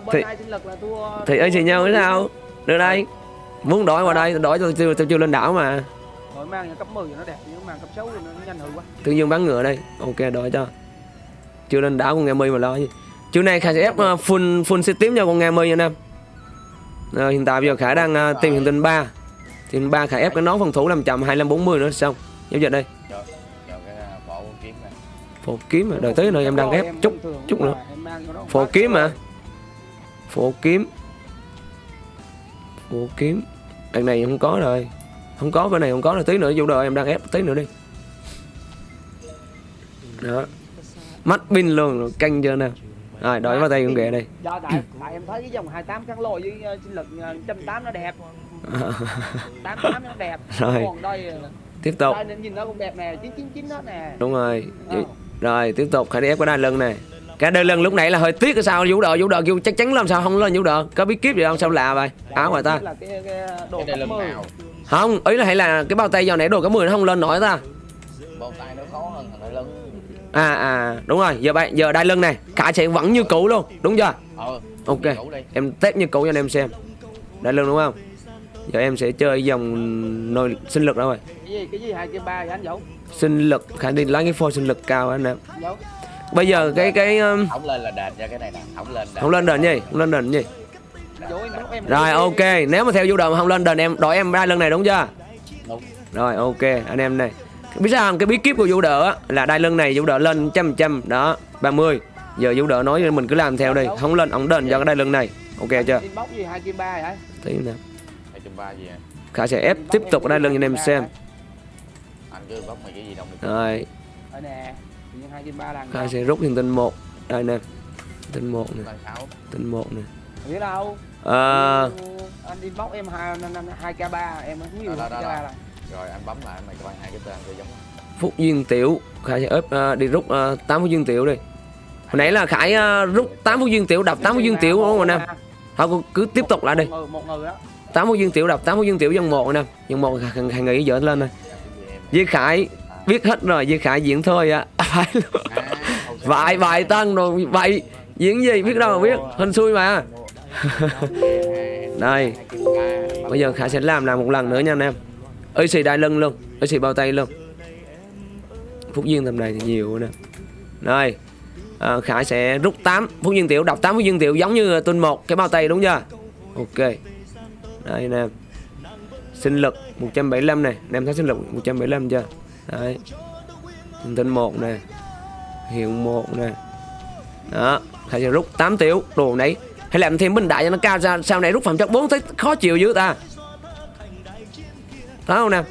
bên Thì- ai sinh lực là thua thì ấy gì nhau thế sao? được đây. Muốn đổi qua đây đổi tôi chưa tôi chưa lên đảo mà. Rồi mang nhà cấp 10 thì nó đẹp nhưng mang cấp 6 thì nó nhanh hư quá. Tự nhiên bán ngựa đây. Ok đổi cho. Chưa lên đảo con nghe mi mà lo gì. Chiều nay khải sẽ ép uh, full full tím cho con nghe mi nha nam Rồi, hiện tại bây giờ khải đang uh, tìm hiện tinh 3 thì ba khải ép cái nón phòng thủ làm chậm 2540 nữa xong giao dịch đây. À, phổ kiếm mà đợi tới nơi em đang ép chút chút nữa. phổ kiếm mà phổ kiếm. Phổ kiếm. Đằng này không có rồi. Không có bên này không có rồi tí nữa vô đời em đang ép tí nữa đi. Đó. Mắt pin luôn rồi canh chưa nè rồi đổi vào tay con ghẹ đây do tại tại em thấy cái dòng 28 kháng lôi với uh, sinh lực uh, 180 nó đẹp. 88 nó đẹp. Rồi. còn đây uh, tiếp tục. đây nhìn nó cũng đẹp nè 999 hết nè. Đúng rồi. Ờ. rồi tiếp tục. Khải đi ép cái đai lưng này cái đai lưng lúc nãy là hơi tiếc cái sao? Vũ đờ vũ đờ kêu chắc chắn làm sao không lên vũ đờ có bí kíp gì không? Sao lạ vậy? Áo ngoài ta. cái, cái đồ cái đây cấp lần 10 nào? Không ý là hay là cái bao tay giờ nãy đồ có 10 nó không lên nổi ta bao tay nó khó hơn thằng đại lưng à à đúng rồi giờ bạn giờ đai lưng này cả sẽ vẫn như cũ luôn đúng chưa? Ờ ok em test như cũ cho anh em xem. Đai lưng đúng không? Giờ em sẽ chơi dòng nồi sinh lực đâu rồi. Cái gì cái gì hai cái ba anh giấu. Sinh lực khả đi lấy cái phôi sinh lực cao anh em. Bây giờ cái cái um, không lên là đền cho cái này nè không lên đền. không lên đền gì không lên đền gì. Rồi ok nếu mà theo du mà không lên đền em đổi em đai lưng này đúng chưa? Đúng. Rồi ok anh em này biết sao không? Cái bí kíp của vũ đỡ á, là đai lưng này vũ đỡ lên trăm trăm. Đó 30 giờ vũ đỡ nói mình cứ làm theo đi. Không lên ổng đền cho cái đai lưng này. Ok chưa? tí nè hai trăm ba gì à? Khả sẽ ép tiếp tục cái đai lưng cho anh em xem. Rồi. Khả sẽ rút hiện tinh một. Đây nè. Tinh một nè. Tinh một nè. Biết đâu? Ờ, anh inbox em hai hai k ba em không nhiều k ba đó. Rồi anh bấm lại mày bạn hai cái tên cho giống. Phúc duyên tiểu khải sẽ ép ờ, đi rút uh, 8 phút duyên tiểu đi. Hồi nãy là khải ờ, rút 8 phút duyên tiểu đập 8 phút duyên tiểu đúng không anh em? Thôi cứ tiếp tục lại đi. 8 phút duyên tiểu đập 8 phút duyên tiểu dân một anh em. Dân một hàng, nghĩ dở lên thôi Với Khải biết hết rồi Với Khải diễn thôi á phải vài vài tân rồi vậy diễn gì biết đâu mà biết. Hình xui mà. Đây bây giờ Khải sẽ làm làm một lần nữa nha anh em ơi xì đai lưng luôn. Ơi xì bao tay luôn. Phúc duyên tầm này thì nhiều nè. Rồi à, Khải sẽ rút 8 phúc duyên tiểu đọc 8 phúc duyên tiểu giống như tuần một. Cái bao tay đúng chưa? Ok. Đây nè. Sinh lực 175 này. Anh em thấy sinh lực 175 chưa? Đấy. Thông một nè. Hiệu một nè. Đó. Khải sẽ rút 8 tiểu. Đồ này hay làm thêm bình đại cho nó cao ra. Sau này rút phẩm chất 4 thấy khó chịu dữ ta thấy không nè?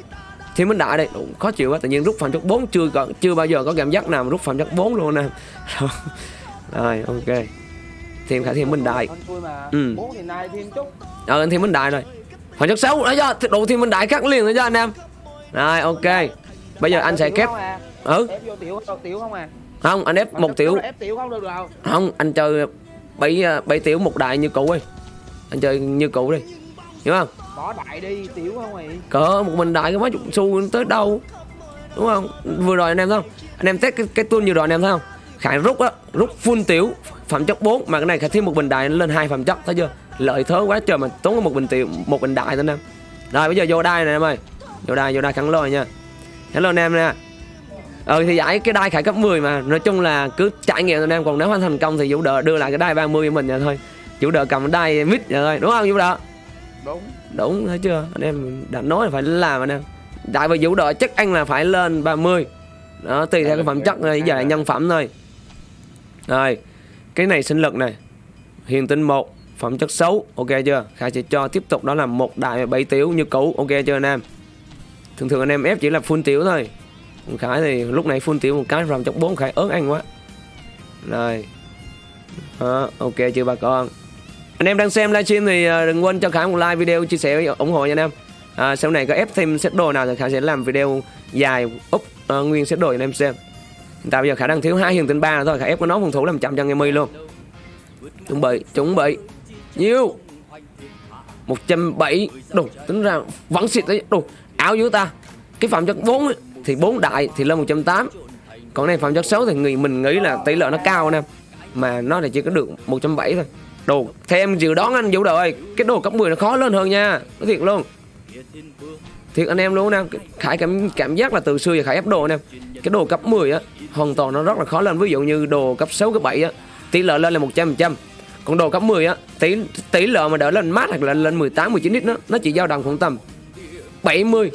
Thêm bình đại đây Đủ, khó chịu quá tự nhiên rút phẩm chất 4 chưa có chưa bao giờ có cảm giác nào mà rút phẩm chất 4 luôn nè. Rồi ok. Thêm khải thêm bình đại. Ừ. thì Ờ anh thêm minh đại rồi. Phần chất xấu đó cho Đủ thêm minh đại cắt liền rồi cho anh em. Rồi ok. Bây giờ anh sẽ kép. à? Ừ. Không à? Không anh ép một tiểu. đó Không anh chơi bảy bảy tiểu một đại như cũ đi. Anh chơi như cũ đi. Hiểu không bỏ đại đi tiểu không mày Cỡ một mình đại có mấy chục xu tới đâu? Đúng không? Vừa rồi anh em thấy không? Anh em test cái, cái tool vừa rồi anh em thấy không? Khải rút á Rút full tiểu Phẩm chất 4 Mà cái này Khải thêm một bình đại lên hai phẩm chất Thấy chưa? Lợi thế quá trời mà tốn một bình tiểu Một bình đại thôi anh em. Rồi bây giờ vô đai này em ơi. Vô đai vô đai khẳng lôi nha. Hello anh em nè. Ừ thì giải cái đai khải cấp 10 mà Nói chung là cứ trải nghiệm anh em Còn nếu hoàn thành công thì Vũ đỡ đưa lại cái đai 30 của mình vậy thôi. Vũ đỡ cầm đai mít vậy thôi Đúng không Vũ đỡ đúng Đúng thấy chưa? Anh em đã nói là phải làm anh em. Tại vì Vũ đỡ chắc anh là phải lên 30 Đó tùy theo cái phẩm chất này Giờ là nhân phẩm thôi. Rồi Cái này sinh lực này. Hiền tinh 1 Phẩm chất xấu Ok chưa? Khải sẽ cho tiếp tục đó là một đại 7 tiểu như cũ Ok chưa anh em? Thường thường anh em ép chỉ là full tiểu thôi. Khải thì lúc này full tiểu một cái phẩm chất 4 Khải ớn anh quá. Rồi. Đó, Ok chưa bà con anh em đang xem livestream thì ờ, đừng quên cho Khải một like video chia sẻ ủng hộ nha anh em. À, sau này có ép thêm set đồ nào thì Khải sẽ làm video dài úp uh, ờ, nguyên set đồ cho anh em xem. Hiện tại bây giờ Khải đang thiếu hai hiền tinh ba thôi Khải ép có nó phòng thủ làm chậm cho nghe mi luôn. Chuẩn bị chuẩn bị. Nhiêu 170 đủ tính ra vẫn xịt đấy. Đủ áo dưới ta. Cái phẩm chất 4 thì 4 đại thì lên 180 còn này phẩm chất xấu thì người mình nghĩ là tỷ lệ nó cao nè, mà nó là chỉ có được 170 thôi đồ theo em dự đoán anh vũ đời cái đồ cấp 10 nó khó lên hơn nha, nói thiệt luôn. Thiệt anh em luôn nè khải cảm cảm giác là từ xưa giờ khải ép đồ anh em cái đồ cấp 10 á, hoàn toàn nó rất là khó lên, ví dụ như đồ cấp 6 cấp 7 á, tỷ lệ lên là 100 trăm còn đồ cấp 10 á, tỷ tỷ lệ mà đỡ lên mát hoặc là lên 18 19 ít nó nó chỉ dao động khoảng tầm 70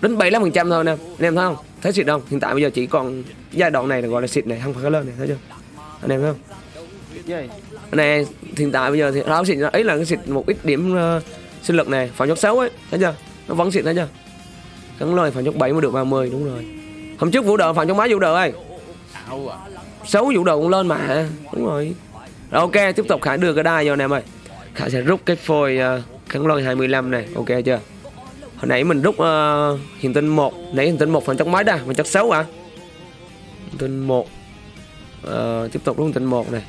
đến 75 phần trăm thôi nè. Anh em thấy không? Thấy xịt không? Hiện tại bây giờ chỉ còn giai đoạn này là gọi là xịt này, không phải lên này, thấy chưa? Anh em thấy không? Gì này hiện tại bây giờ thì nó xịt ấy là cái xịt một ít điểm uh, sinh lực này phản chốc 6 ấy thấy chưa? Nó vẫn xịt thấy chưa? Cắn lời phản chốc 7 mới được 30 đúng rồi. Hôm trước vũ đờ phản chốc máy vũ đờ ơi. À. Xấu vũ đờ cũng lên mà đúng rồi. Rồi ok tiếp tục khải đưa cái đai vô anh em ơi khải sẽ rút cái phôi uh, kháng lôi 25 này ok chưa? Hồi nãy mình rút uh, hiện tinh 1 nãy hiện tinh 1 phần chốc máy đã phần chốc 6 à hiện tinh 1 Ờ, tiếp tục rút hiện tinh 1 này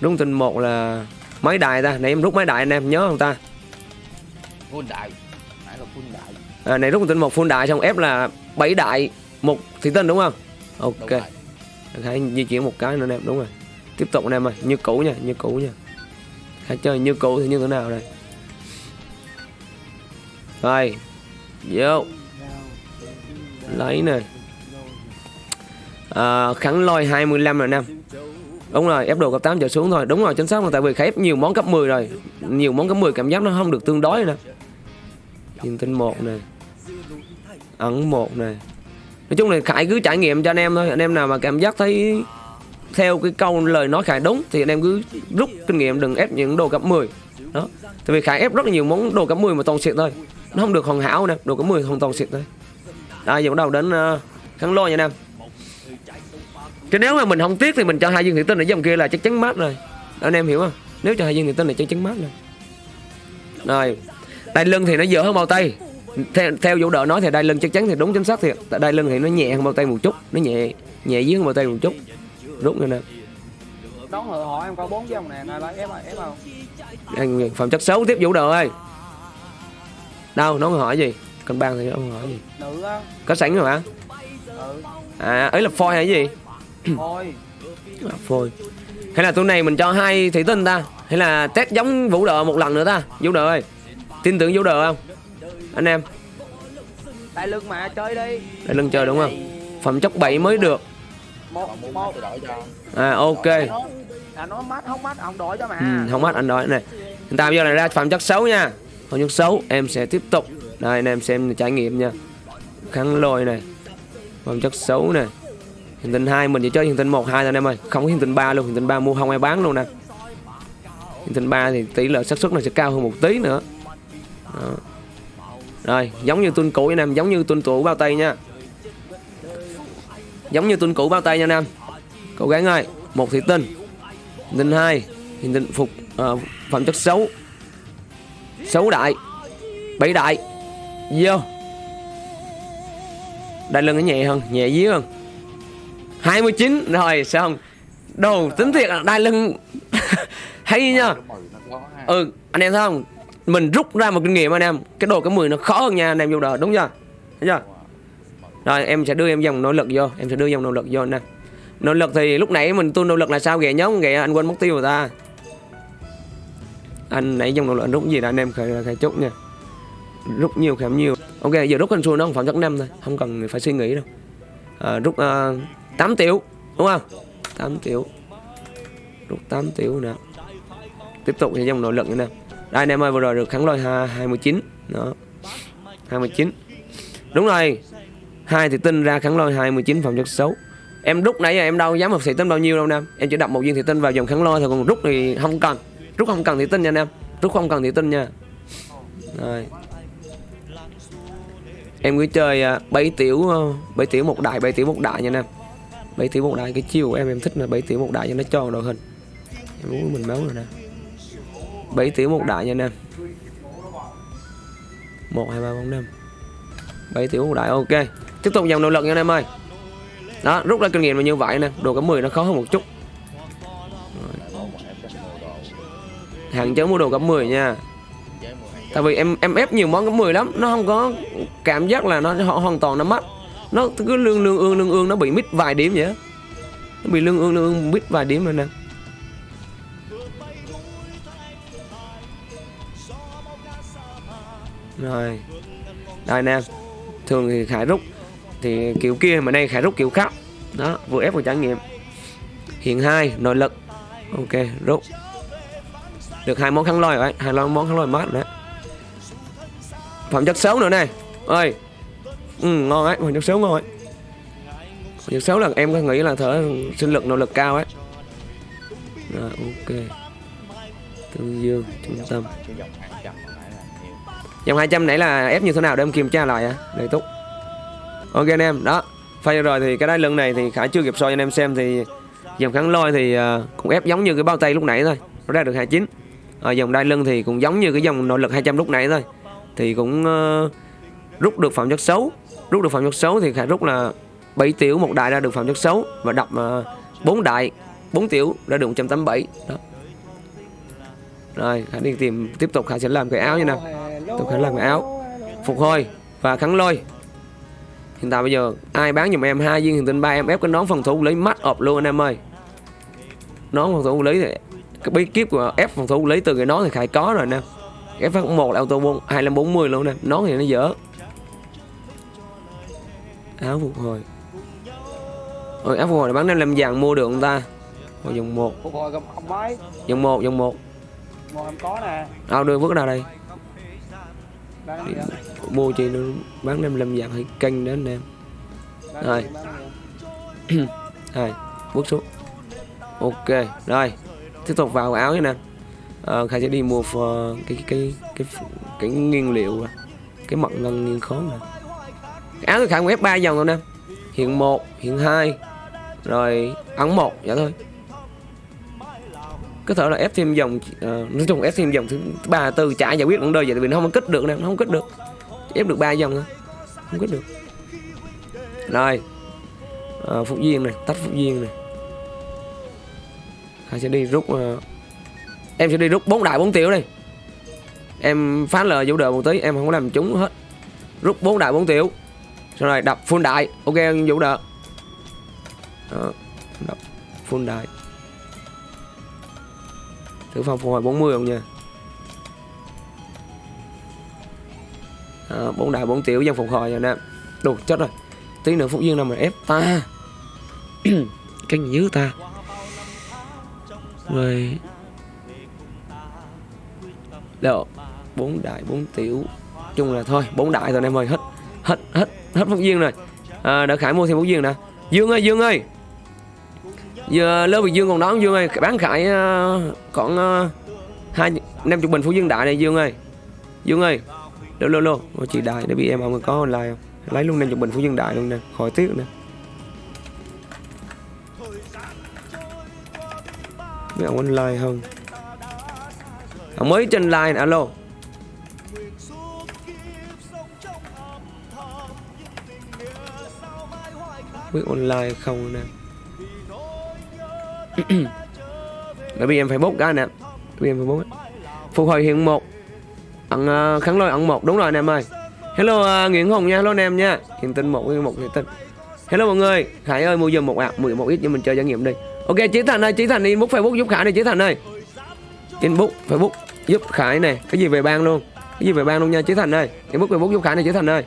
hiện tinh 1 là máy đại ta. Nãy em rút máy đại anh em nhớ không ta? Full đại nãy là full đại à, này rút tinh 1 full đại xong ép là 7 đại một thị tinh đúng không? Ok. đúng hãy di chuyển một cái nữa anh em đúng rồi. Tiếp tục anh em ơi như cũ nha như cũ nha. Hãy chơi như cũ thì như thế nào đây? Rồi. Vô. Lấy nè. À, khẳng lôi 25 rồi anh em đúng rồi ép đồ cấp 8 trở xuống thôi. Đúng rồi chính xác là tại vì khải ép nhiều món cấp 10 rồi. Nhiều món cấp 10 cảm giác nó không được tương đối nè nhìn tinh một này ẩn một này nói chung là khải cứ trải nghiệm cho anh em thôi. Anh em nào mà cảm giác thấy theo cái câu lời nói khải đúng thì anh em cứ rút kinh nghiệm đừng ép những đồ cấp 10 đó. Tại vì khải ép rất là nhiều món đồ cấp 10 mà toàn xịt thôi. Nó không được hoàn hảo nè. Đồ cấp 10 hoàn toàn xịt thôi. À giờ bắt đầu đến uh, kháng lôi nha anh em chứ nếu mà mình không tiếc thì mình cho hai viên thủy tinh ở dòng kia là chắc chắn mát rồi. Anh em hiểu không? Nếu cho hai viên thủy tinh là chắc chắn mát rồi. Rồi đai lưng thì nó dở hơn bao tay. Theo theo vũ đỡ nói thì đai lưng chắc chắn thì đúng chính xác thiệt tại đai lưng thì nó nhẹ hơn bao tay một chút. Nó nhẹ nhẹ dưới hơn bao tay một chút. Rút nữa nè. Đón hội họ em có bốn dòng nè này là ép à ép không? Anh phẩm chất xấu tiếp vũ đỡ ơi. Đâu nó hỏi gì. Cân ban thì nó không hỏi gì. Nữ á. Có sẵn rồi hả? Ừ. À ấy là phôi hay gì phôi. Hay là tụi này mình cho hai thủy tinh ta? Hay là test giống vũ đỡ một lần nữa ta vũ đỡ ơi. Tin tưởng vũ đỡ không? Anh em. Đại lưng mà chơi đi. Để lưng chơi đúng không? Phẩm chất 7 mới được. Một một. Đổi à ok. Nó là nó mát không mát ông đổi cho mà. Ừ, không anh nói này hiện tại bây giờ là ra phẩm chất xấu nha. Phẩm chất xấu em sẽ tiếp tục. Đây anh em xem trải nghiệm nha. Kháng lôi này. Phẩm chất xấu này hiện tinh 2 mình chỉ chơi hiện tinh 1 2 thôi anh em ơi. Không có hiện tinh 3 luôn hiện tinh 3 mua không ai bán luôn nè. Hiện tinh 3 thì tỷ lệ xác suất nó sẽ cao hơn một tí nữa. Đó. rồi giống như tuân cũ anh em giống như tuân cũ bao tay nha. Giống như tuân cũ bao tay nha anh em. Cố gắng ơi một thị tinh hiện tinh 2 hiện tinh phục uh, phẩm chất xấu. Xấu đại bảy đại vô. Đại lưng nó nhẹ hơn nhẹ dí hơn. 29 rồi xong đồ tính thiệt là đai lưng. Hay nha. Ừ anh em thấy không? Mình rút ra một kinh nghiệm anh em. Cái đồ cái 10 nó khó hơn nha anh em vô đời đúng chưa? Thấy chưa? Rồi em sẽ đưa em dòng nỗ lực vô. Em sẽ đưa dòng nỗ lực vô nè nỗ lực thì lúc nãy mình tu nỗ lực là sao? Ghẻ nhóm ghẻ anh quên mất tiêu của ta. Anh nãy dòng nỗ lực anh rút gì đó anh em khởi khởi chút nha. Rút nhiều khảm nhiều. Ok giờ rút con xuống nó không phẩm chất năm thôi. Không cần phải suy nghĩ đâu. À, rút uh, 8 tiểu, đúng không? 8 tiểu. Rút 8 tiểu nè. Tiếp tục dòng nội lực nữa nè. Đây, anh em ơi, vừa rồi được kháng lôi 29 đó. 29 đúng rồi. Hai thì tinh ra kháng lôi 29 phòng chất xấu. Em rút nãy giờ em đâu dám một thị tinh bao nhiêu đâu nè? Em chỉ đập một viên thị tinh vào dòng kháng lôi thôi, còn rút thì không cần. Rút không cần thị tinh nha anh em. Rút không cần thị tinh nha. Rồi. Em cứ chơi à, 7 tiểu 7 tiểu một đại 7 tiểu một đại nha anh em bảy tiếng một đại cái chiều của em em thích là bảy tiếng một đại cho nó tròn đội hình. Em muốn mình máu rồi nè. 7 tiếng một đại nha anh em. 1, 2, 3, 4, 5 7 tiếng một đại ok. Tiếp tục dòng nỗ lực nha anh em ơi. Đó rút ra kinh nghiệm là như vậy nè. Đồ cấp 10 nó khó hơn một chút. Mua đồ Hạn chế mua đồ cấp 10 nha. Tại vì em em ép nhiều món cấp 10 lắm. Nó không có cảm giác là nó họ hoàn toàn nó mất nó cứ lương lương ương lương ương, nó bị mít vài điểm vậy nó bị lương ương lương ương mít vài điểm rồi nè. Rồi. Đây nè, thường thì khải rút, thì kiểu kia mà đây khải rút kiểu khác. Đó, vừa ép vừa trải nghiệm. Hiện hai, nội lực. Ok, rút. Được hai món khăn lôi rồi, hai món khăn lôi mát nữa. Phẩm chất xấu nữa này. Ơi ừ, ngon ấy phẩm chất xấu ngon ấy. Phẩm chất là em có nghĩ là thở sinh lực nội lực cao ấy. Rồi ok. Tương dương trung tâm. Dòng trăm nãy là 200 nãy là ép như thế nào để em kiểm tra lại à? để túc. Ok anh em đó. Phay rồi thì cái đai lưng này thì khải chưa kịp soi cho anh em xem thì dòng kháng lôi thì à, cũng ép giống như cái bao tay lúc nãy thôi. Nó ra được 29 ở dòng đai lưng thì cũng giống như cái dòng nội lực 200 lúc nãy thôi. Thì cũng uh, rút được phẩm chất xấu rút được phẩm chất xấu thì khải rút là 7 tiểu một đại ra được phẩm chất xấu và đập ờ, uh, 4 đại 4 tiểu ra được 187 đó. Rồi khải đi tìm tiếp tục khải sẽ làm cái áo như nào. Tôi khải làm cái áo. Phục hồi và kháng lôi. Hiện tại bây giờ ai bán giùm em hai viên hiện tinh ba em ép cái nón phòng thủ lấy mắt ọp luôn anh em ơi. Nón phòng thủ lấy thì cái bí kíp của ép phòng thủ lấy từ cái nón thì khải có rồi nè. Ép phát một là auto bốn hai bốn mươi luôn nè. Nón thì nó dở áo phục hồi. Ôi, áo phục hồi là bán năm làm vàng mua được không ta? Rồi dòng một. Phục hồi không không mấy. Dòng một dòng một. Một em có nè. Ao đưa vứt ra đây. Mua chi nó bán năm làm vàng hay canh đến anh em. Rồi. Rồi, bước xuống. Ok, rồi. Tiếp tục vào áo nha nè. Ờ, Khải sẽ đi mua cái, cái, cái, cái, cái nguyên liệu à. Cái mật ngân nghiên khóm này áo tôi Khải cũng ép 3 dòng rồi nè. Hiện 1, hiện 2 Rồi ấn 1, vậy dạ thôi. Có thể là ép thêm dòng uh, ờ, nói chung ép thêm dòng thứ ba tư chả giải quyết vấn đời vậy vì nó không có kích được nè nó không kích được. Ép được ba dòng thôi không kích được. Rồi Ờ, phục viên này tách phục viên này. Khải sẽ đi rút uh, em sẽ đi rút bốn đại bốn tiểu đi em phá lời vũ đờ một tí em không có làm chúng hết. Rút bốn đại bốn tiểu xong rồi đập full đại ok vũ đờ Đó, đập full đại thử phòng phục hồi 40 không nha? Đó, bốn đại bốn tiểu dân phục hồi rồi nè. Đủ chết rồi. Tí nữa phúc duyên nào mà ép ta. Cái gì dữ ta. Rồi. Độ bốn đại bốn tiểu. Chung là thôi bốn đại rồi em ơi. Hết hết hết hết phúc duyên rồi. À, đỡ khải mua thêm phúc duyên nè. Dương ơi dương ơi. Giờ lớp việt dương còn đó dương ơi. Bán khải uh, còn uh, hai năm chục bình phú dương đại này dương ơi. Dương ơi. Lô lô lô. Chị đại để bị em ông có online không? Lấy luôn năm chục bình phú dương đại luôn nè. Khỏi tiếc nè mấy ông online không ông mới trên line alo. Biết online không nè? Bởi vì em phải bút cái nè vì em phải bút phục hồi hiện một. Ẩn uh, ờ, kháng lôi ẩn một. Đúng rồi anh em ơi. Hello uh, nguyễn hùng nha. Hello anh em nha. Hiện tinh một hiện một hiện tinh. Hello mọi người. Khải ơi mua giùm một ạ. Mười một ít cho mình chơi trải nghiệm đi. Ok chí thành ơi chí thành đi. Inbox facebook giúp khải đi chí thành ơi. Inbox facebook giúp khải này cái gì về bang luôn? Cái gì về bang luôn nha chí thành ơi. Inbox facebook giúp khải này chí thành ơi.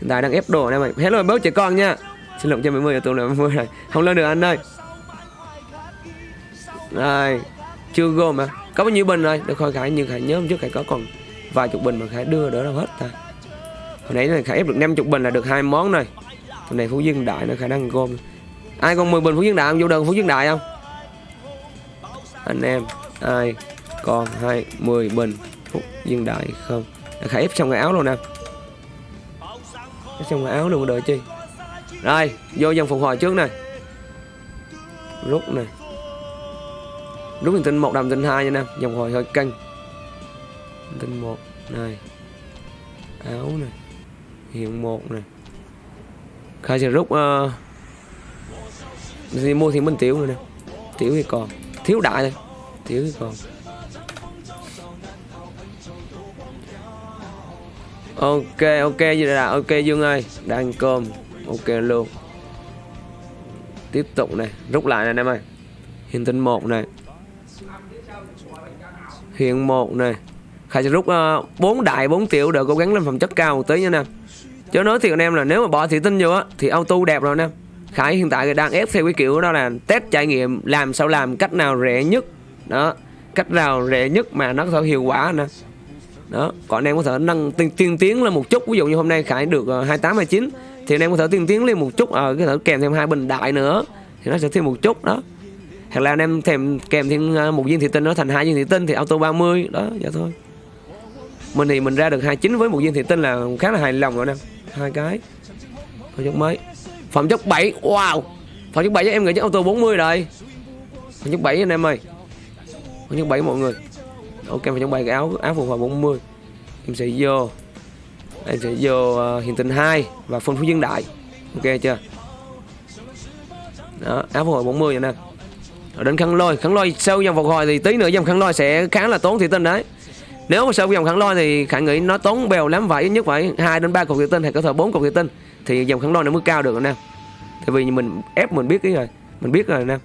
Hiện tại đang ép đồ anh em ơi. Hello bớt trẻ con nha xin lỗi cho mấy mươi tôi là mấy mươi rồi. Không lên được anh ơi. Rồi chưa gom mà có bao nhiêu bình rồi? Để khỏi khải, nhưng khải nhớ hôm trước khải có còn vài chục bình mà khải đưa đỡ đâu hết ta. Hồi nãy này khải ép được 50 bình là được hai món này hôm nay phú dương đại nó khả năng gom. Ai còn 10 bình phú dương đại? Không vô đơn phú dương đại không? Anh em, ai còn hai 10 bình phú dương đại không? Khải ép xong cái áo luôn nè. Ép xong cái áo luôn, đợi chi? Rồi vô dòng phục hồi trước này rút này rút hình tinh một đầm tinh hai nha nè. Dòng hồi hơi căng. Tinh một này. Áo này hiện một này khai sẽ rút uh, thì mua thì mình tiểu nữa nè. Tiểu thì còn. Thiếu đại thôi. Tiểu thì còn. Ok ok gì là ok dương ơi. Đang cơm ok luôn. Tiếp tục này rút lại này anh em ơi. Hiện tinh một này. Hiện một này. Khải sẽ rút uh, đại bốn tiểu đều cố gắng lên phẩm chất cao một tí nha nè Chứ nói thiệt anh em là nếu mà bỏ thị tinh vô á Thì auto đẹp rồi nè Khải hiện tại đang ép theo cái kiểu đó là test trải nghiệm Làm sao làm cách nào rẻ nhất. Đó Cách nào rẻ nhất mà nó có thể hiệu quả nè. Đó Còn anh em có thể nâng tiên, tiên tiến lên một chút. Ví dụ như hôm nay Khải được uh, 28, 29 thì anh em có thể tiên tiến lên một chút Ờ có thể kèm thêm hai bình đại nữa, Thì nó sẽ thêm một chút, đó. Hoặc là anh em thèm kèm thêm ờ, một viên thị tinh nó thành hai viên thị tinh thì auto 30 đó, vậy thôi. Mình thì mình ra được 29 với một viên thị tinh là khá là hài lòng rồi nè hai cái. Phẩm chất mới phẩm chất 7 wow! Phẩm chất 7 chắc em nghĩ chắc auto 40 rồi. Phẩm chất 7 anh em ơi. Phẩm chất 7 mọi người. Ok, phẩm chất 7 cái áo áo phù hợp 40 em sẽ vô em sẽ vô ờ, hiện tình 2 và phân phú dân đại. Ok chưa? Đó áo phù hợp 40 vậy nè. Rồi đến khăn lôi. Khăn lôi sau dòng phục hồi thì tí nữa dòng khăn lôi sẽ khá là tốn thị tinh đấy. Nếu mà sau dòng khăn lôi thì khả nghĩ nó tốn bèo lắm vậy, nhất phải hai đến ba cục thị tinh hay có thể bốn cục thị tinh. Thì dòng khăn lôi nó mới cao được anh em tại vì mình ép mình biết cái rồi mình biết rồi anh em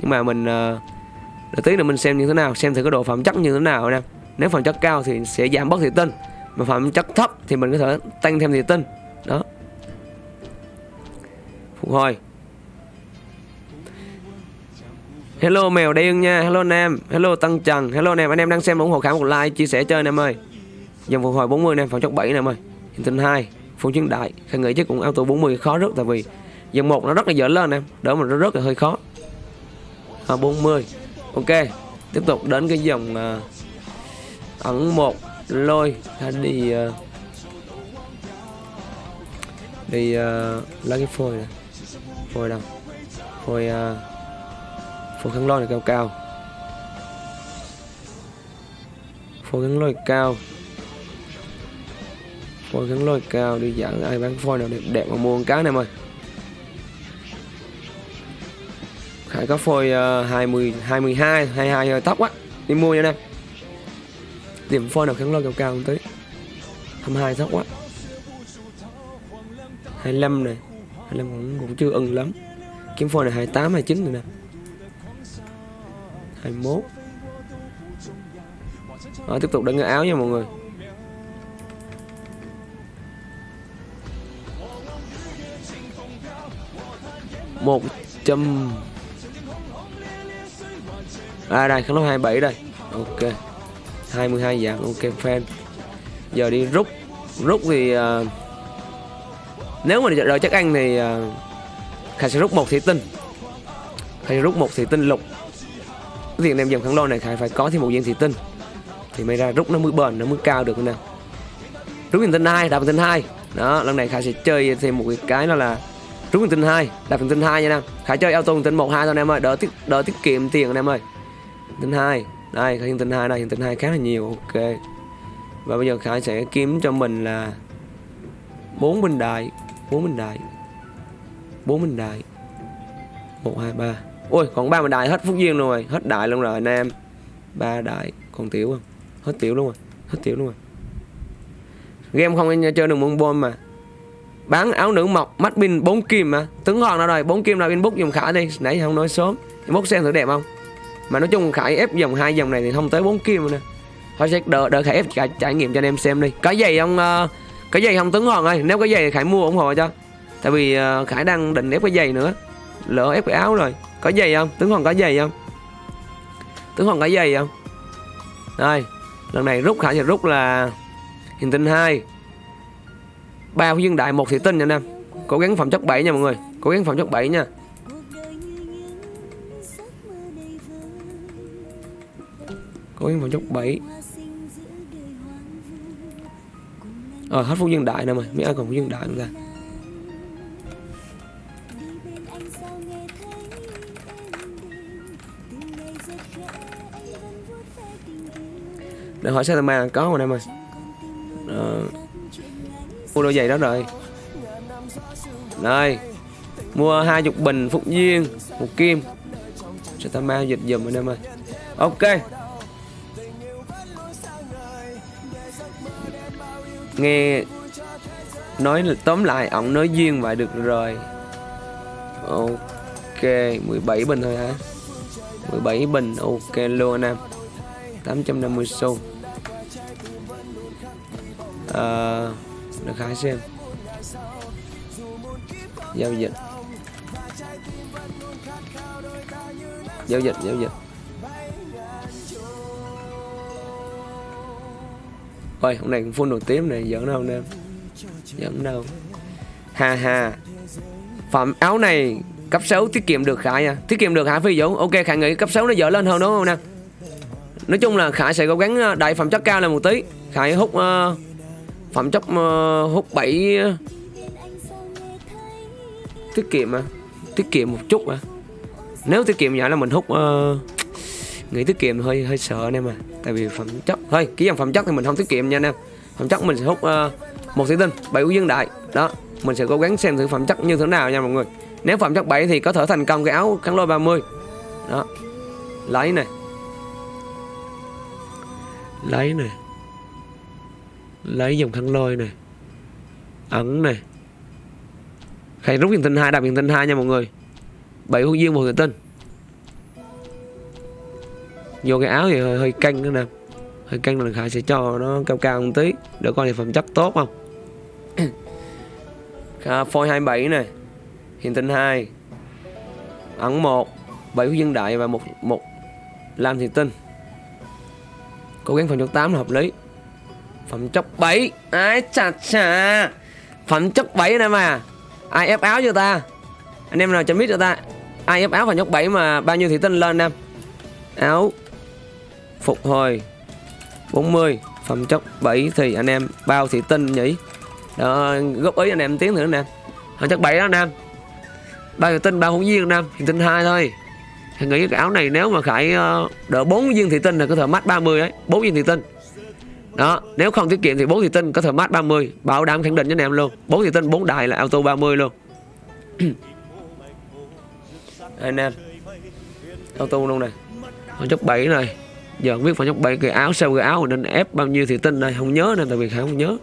nhưng mà mình uh, tí nữa mình xem như thế nào xem thử cái độ phẩm chất như thế nào anh em nếu phẩm chất cao thì sẽ giảm bớt thị tinh mà phẩm chất thấp thì mình có thể tăng thêm thị tinh đó. Phục hồi. Hello mèo đen nha, hello anh em, hello Tăng Trần, hello anh em, anh em đang xem ủng hộ khả một like, chia sẻ chơi anh em ơi. Dòng phục hồi 40 mươi nè phẩm chất 7 nè em ơi. Hiện tinh hai phong chiến đại, khả nghĩ chứ cũng auto 40 khó rất tại vì dòng một nó rất là dở lên em, đỡ mà nó rất là hơi khó. À, 40. Ok, tiếp tục đến cái dòng uh, ẩn một lôi đi uh, đi uh, lấy cái phôi này. Phôi đâu? Phôi uh, phôi khăn lôi này cao cao. Phôi khăn lôi cao. Phôi khăn lôi cao đi dẫn ai bán phôi nào đẹp đẹp mà mua một cái này em ơi Khải có phôi uh, 20 22 22 hơi tóc á đi mua nha em điểm phôi nào kháng lo cao cao không tới 22 tóc quá. 25 này. 25 cũng, cũng chưa ưng lắm. Kiếm phôi này 28 29 rồi nè. 21 Đó, tiếp tục đánh cái áo nha mọi người. một trăm. À đây kháng lốc 27 đây. Ok. 22 dạng ok fan. Giờ đi rút rút thì uh, nếu mà đợi chắc ăn thì uh, Khải sẽ rút một thủy tinh. Khải sẽ rút một thủy tinh lục. Việc em dòng kháng lôi này Khải phải có thêm một viên thủy tinh. Thì mới ra rút nó mới bền nó mới cao được nè. Rút viên tinh hai đạp tinh hai. Đó lần này Khải sẽ chơi thêm một cái đó là rút viên tinh hai đạp viên tinh hai nha em Khải chơi auto viên tinh một hai thôi em ơi đỡ tiết đỡ tiết kiệm tiền anh em ơi. Tinh hai đây hiện tinh hai, đây hiện tinh hai khá là nhiều, ok. Và bây giờ Khải sẽ kiếm cho mình là bốn bình đại bốn bình đại bốn bình đại một, hai, ba. Ôi, còn ba bình đại hết phúc duyên luôn rồi, hết đại luôn rồi anh em. Ba đại còn tiểu không hết tiểu luôn rồi, hết tiểu luôn rồi. Game không anh chơi được môn bom mà. Bán áo nữ mọc, mắt pin 4 kim mà. Tướng hoàng nào rồi 4 kim nào inbox dùng khải đi. Nãy không nói sớm. Inbox xem thử đẹp không? Mà nói chung khải ép dòng hai dòng này thì không tới 4 kim nữa. Nè thôi sẽ đợi đợi khải ép trải, trải nghiệm cho anh em xem đi. Có giày không uh, ờ, có giày không tướng hoàng ơi nếu có giày thì khải mua ủng hộ cho. Tại vì uh, khải đang định ép cái giày nữa. Lỡ ép cái áo rồi. Có giày không? Tướng hoàng có giày không? Tướng hoàng có giày không? Đây lần này rút khải sẽ rút là hình tinh hai, ba dương đại một thị tinh nha anh em. Cố gắng phẩm chất 7 nha mọi người. Cố gắng phẩm chất 7 nha. Cố gắng phẩm chất 7 ờ hết phút dương đại nè mày. Mấy ai còn phút dương đại không ta? Để hỏi Satama có rồi em ơi ờ, mua đôi giày đó rồi. Đây mua hai chục bình phúc duyên một kim. Satama dịch dùm anh em ơi ok. Nghe nói tóm lại ổng nói duyên vậy được rồi. Ok 17 bình thôi hả? 17 bình ok luôn anh em. 850 xu. À, được khá xem. Giao dịch. Giao dịch giao dịch. Ôi hôm nay cũng full nổi tiếng này giỡn đâu anh em giỡn đâu. Ha ha. Phẩm áo này cấp 6 tiết kiệm được khải nha tiết kiệm được hả phi dũng ok khải nghĩ cấp 6 nó dở lên hơn đúng không nè? Nói chung là khải sẽ cố gắng đại đẩy phẩm chất cao lên một tí. Khải hút uh, phẩm chất uh, hút 7 uh, tiết kiệm à? Tiết kiệm một chút à? Nếu tiết kiệm nhỏ là mình hút uh, nghĩ tiết kiệm hơi hơi sợ anh em à tại vì phẩm chất thôi cái dòng phẩm chất thì mình không tiết kiệm nha anh em. Phẩm chất mình sẽ hút uh, một thủy tinh bảy quốc dân đại. Đó mình sẽ cố gắng xem thử phẩm chất như thế nào nha mọi người. Nếu phẩm chất 7 thì có thể thành công cái áo kháng lôi 30 đó lấy này. Lấy này. Lấy dòng khăn lôi này. Ẩn này. Hãy rút hiện tinh hai đạp hiện tinh hai nha mọi người. Bảy hương dương một hiện tinh vô cái áo thì hơi, hơi căng nữa nè. Hơi căng là khải sẽ cho nó cao cao một tí để coi thì phẩm chất tốt không. À, phôi 27 này hiện tinh 2 ẩn 1 7 của dân đại và một một lam thị tinh. Cố gắng phẩm chất 8 là hợp lý. Phẩm chất 7 ai chà chà. Phẩm chất 7 này mà. Ai ép áo cho ta? Anh em nào cho biết cho ta. Ai ép áo phẩm chất 7 mà bao nhiêu thị tinh lên em áo phục hồi. 40 phẩm chất 7 thì anh em bao thị tinh nhỉ? Đó, góp ý anh em tiếng nữa nè. Phẩm chất 7 đó anh em. Bao thị tinh bao hữu viên anh em. Thị tinh 2 thôi. Thì nghĩ cái áo này nếu mà khải ờ, đỡ 4 viên thị tinh là có thể mắt 30 ấy. 4 viên thị tinh. Đó nếu không tiết kiệm thì 4 thị tinh có thể mát 30 bảo đảm khẳng định cho anh em luôn. 4 thị tinh 4 đài là auto 30 luôn. Anh em. Auto luôn này. Phẩm chất 7 này giờ không biết phải nhóc 7 cái áo sau cái áo nên ép bao nhiêu thì tinh đây? Không nhớ nên tại vì khải không nhớ.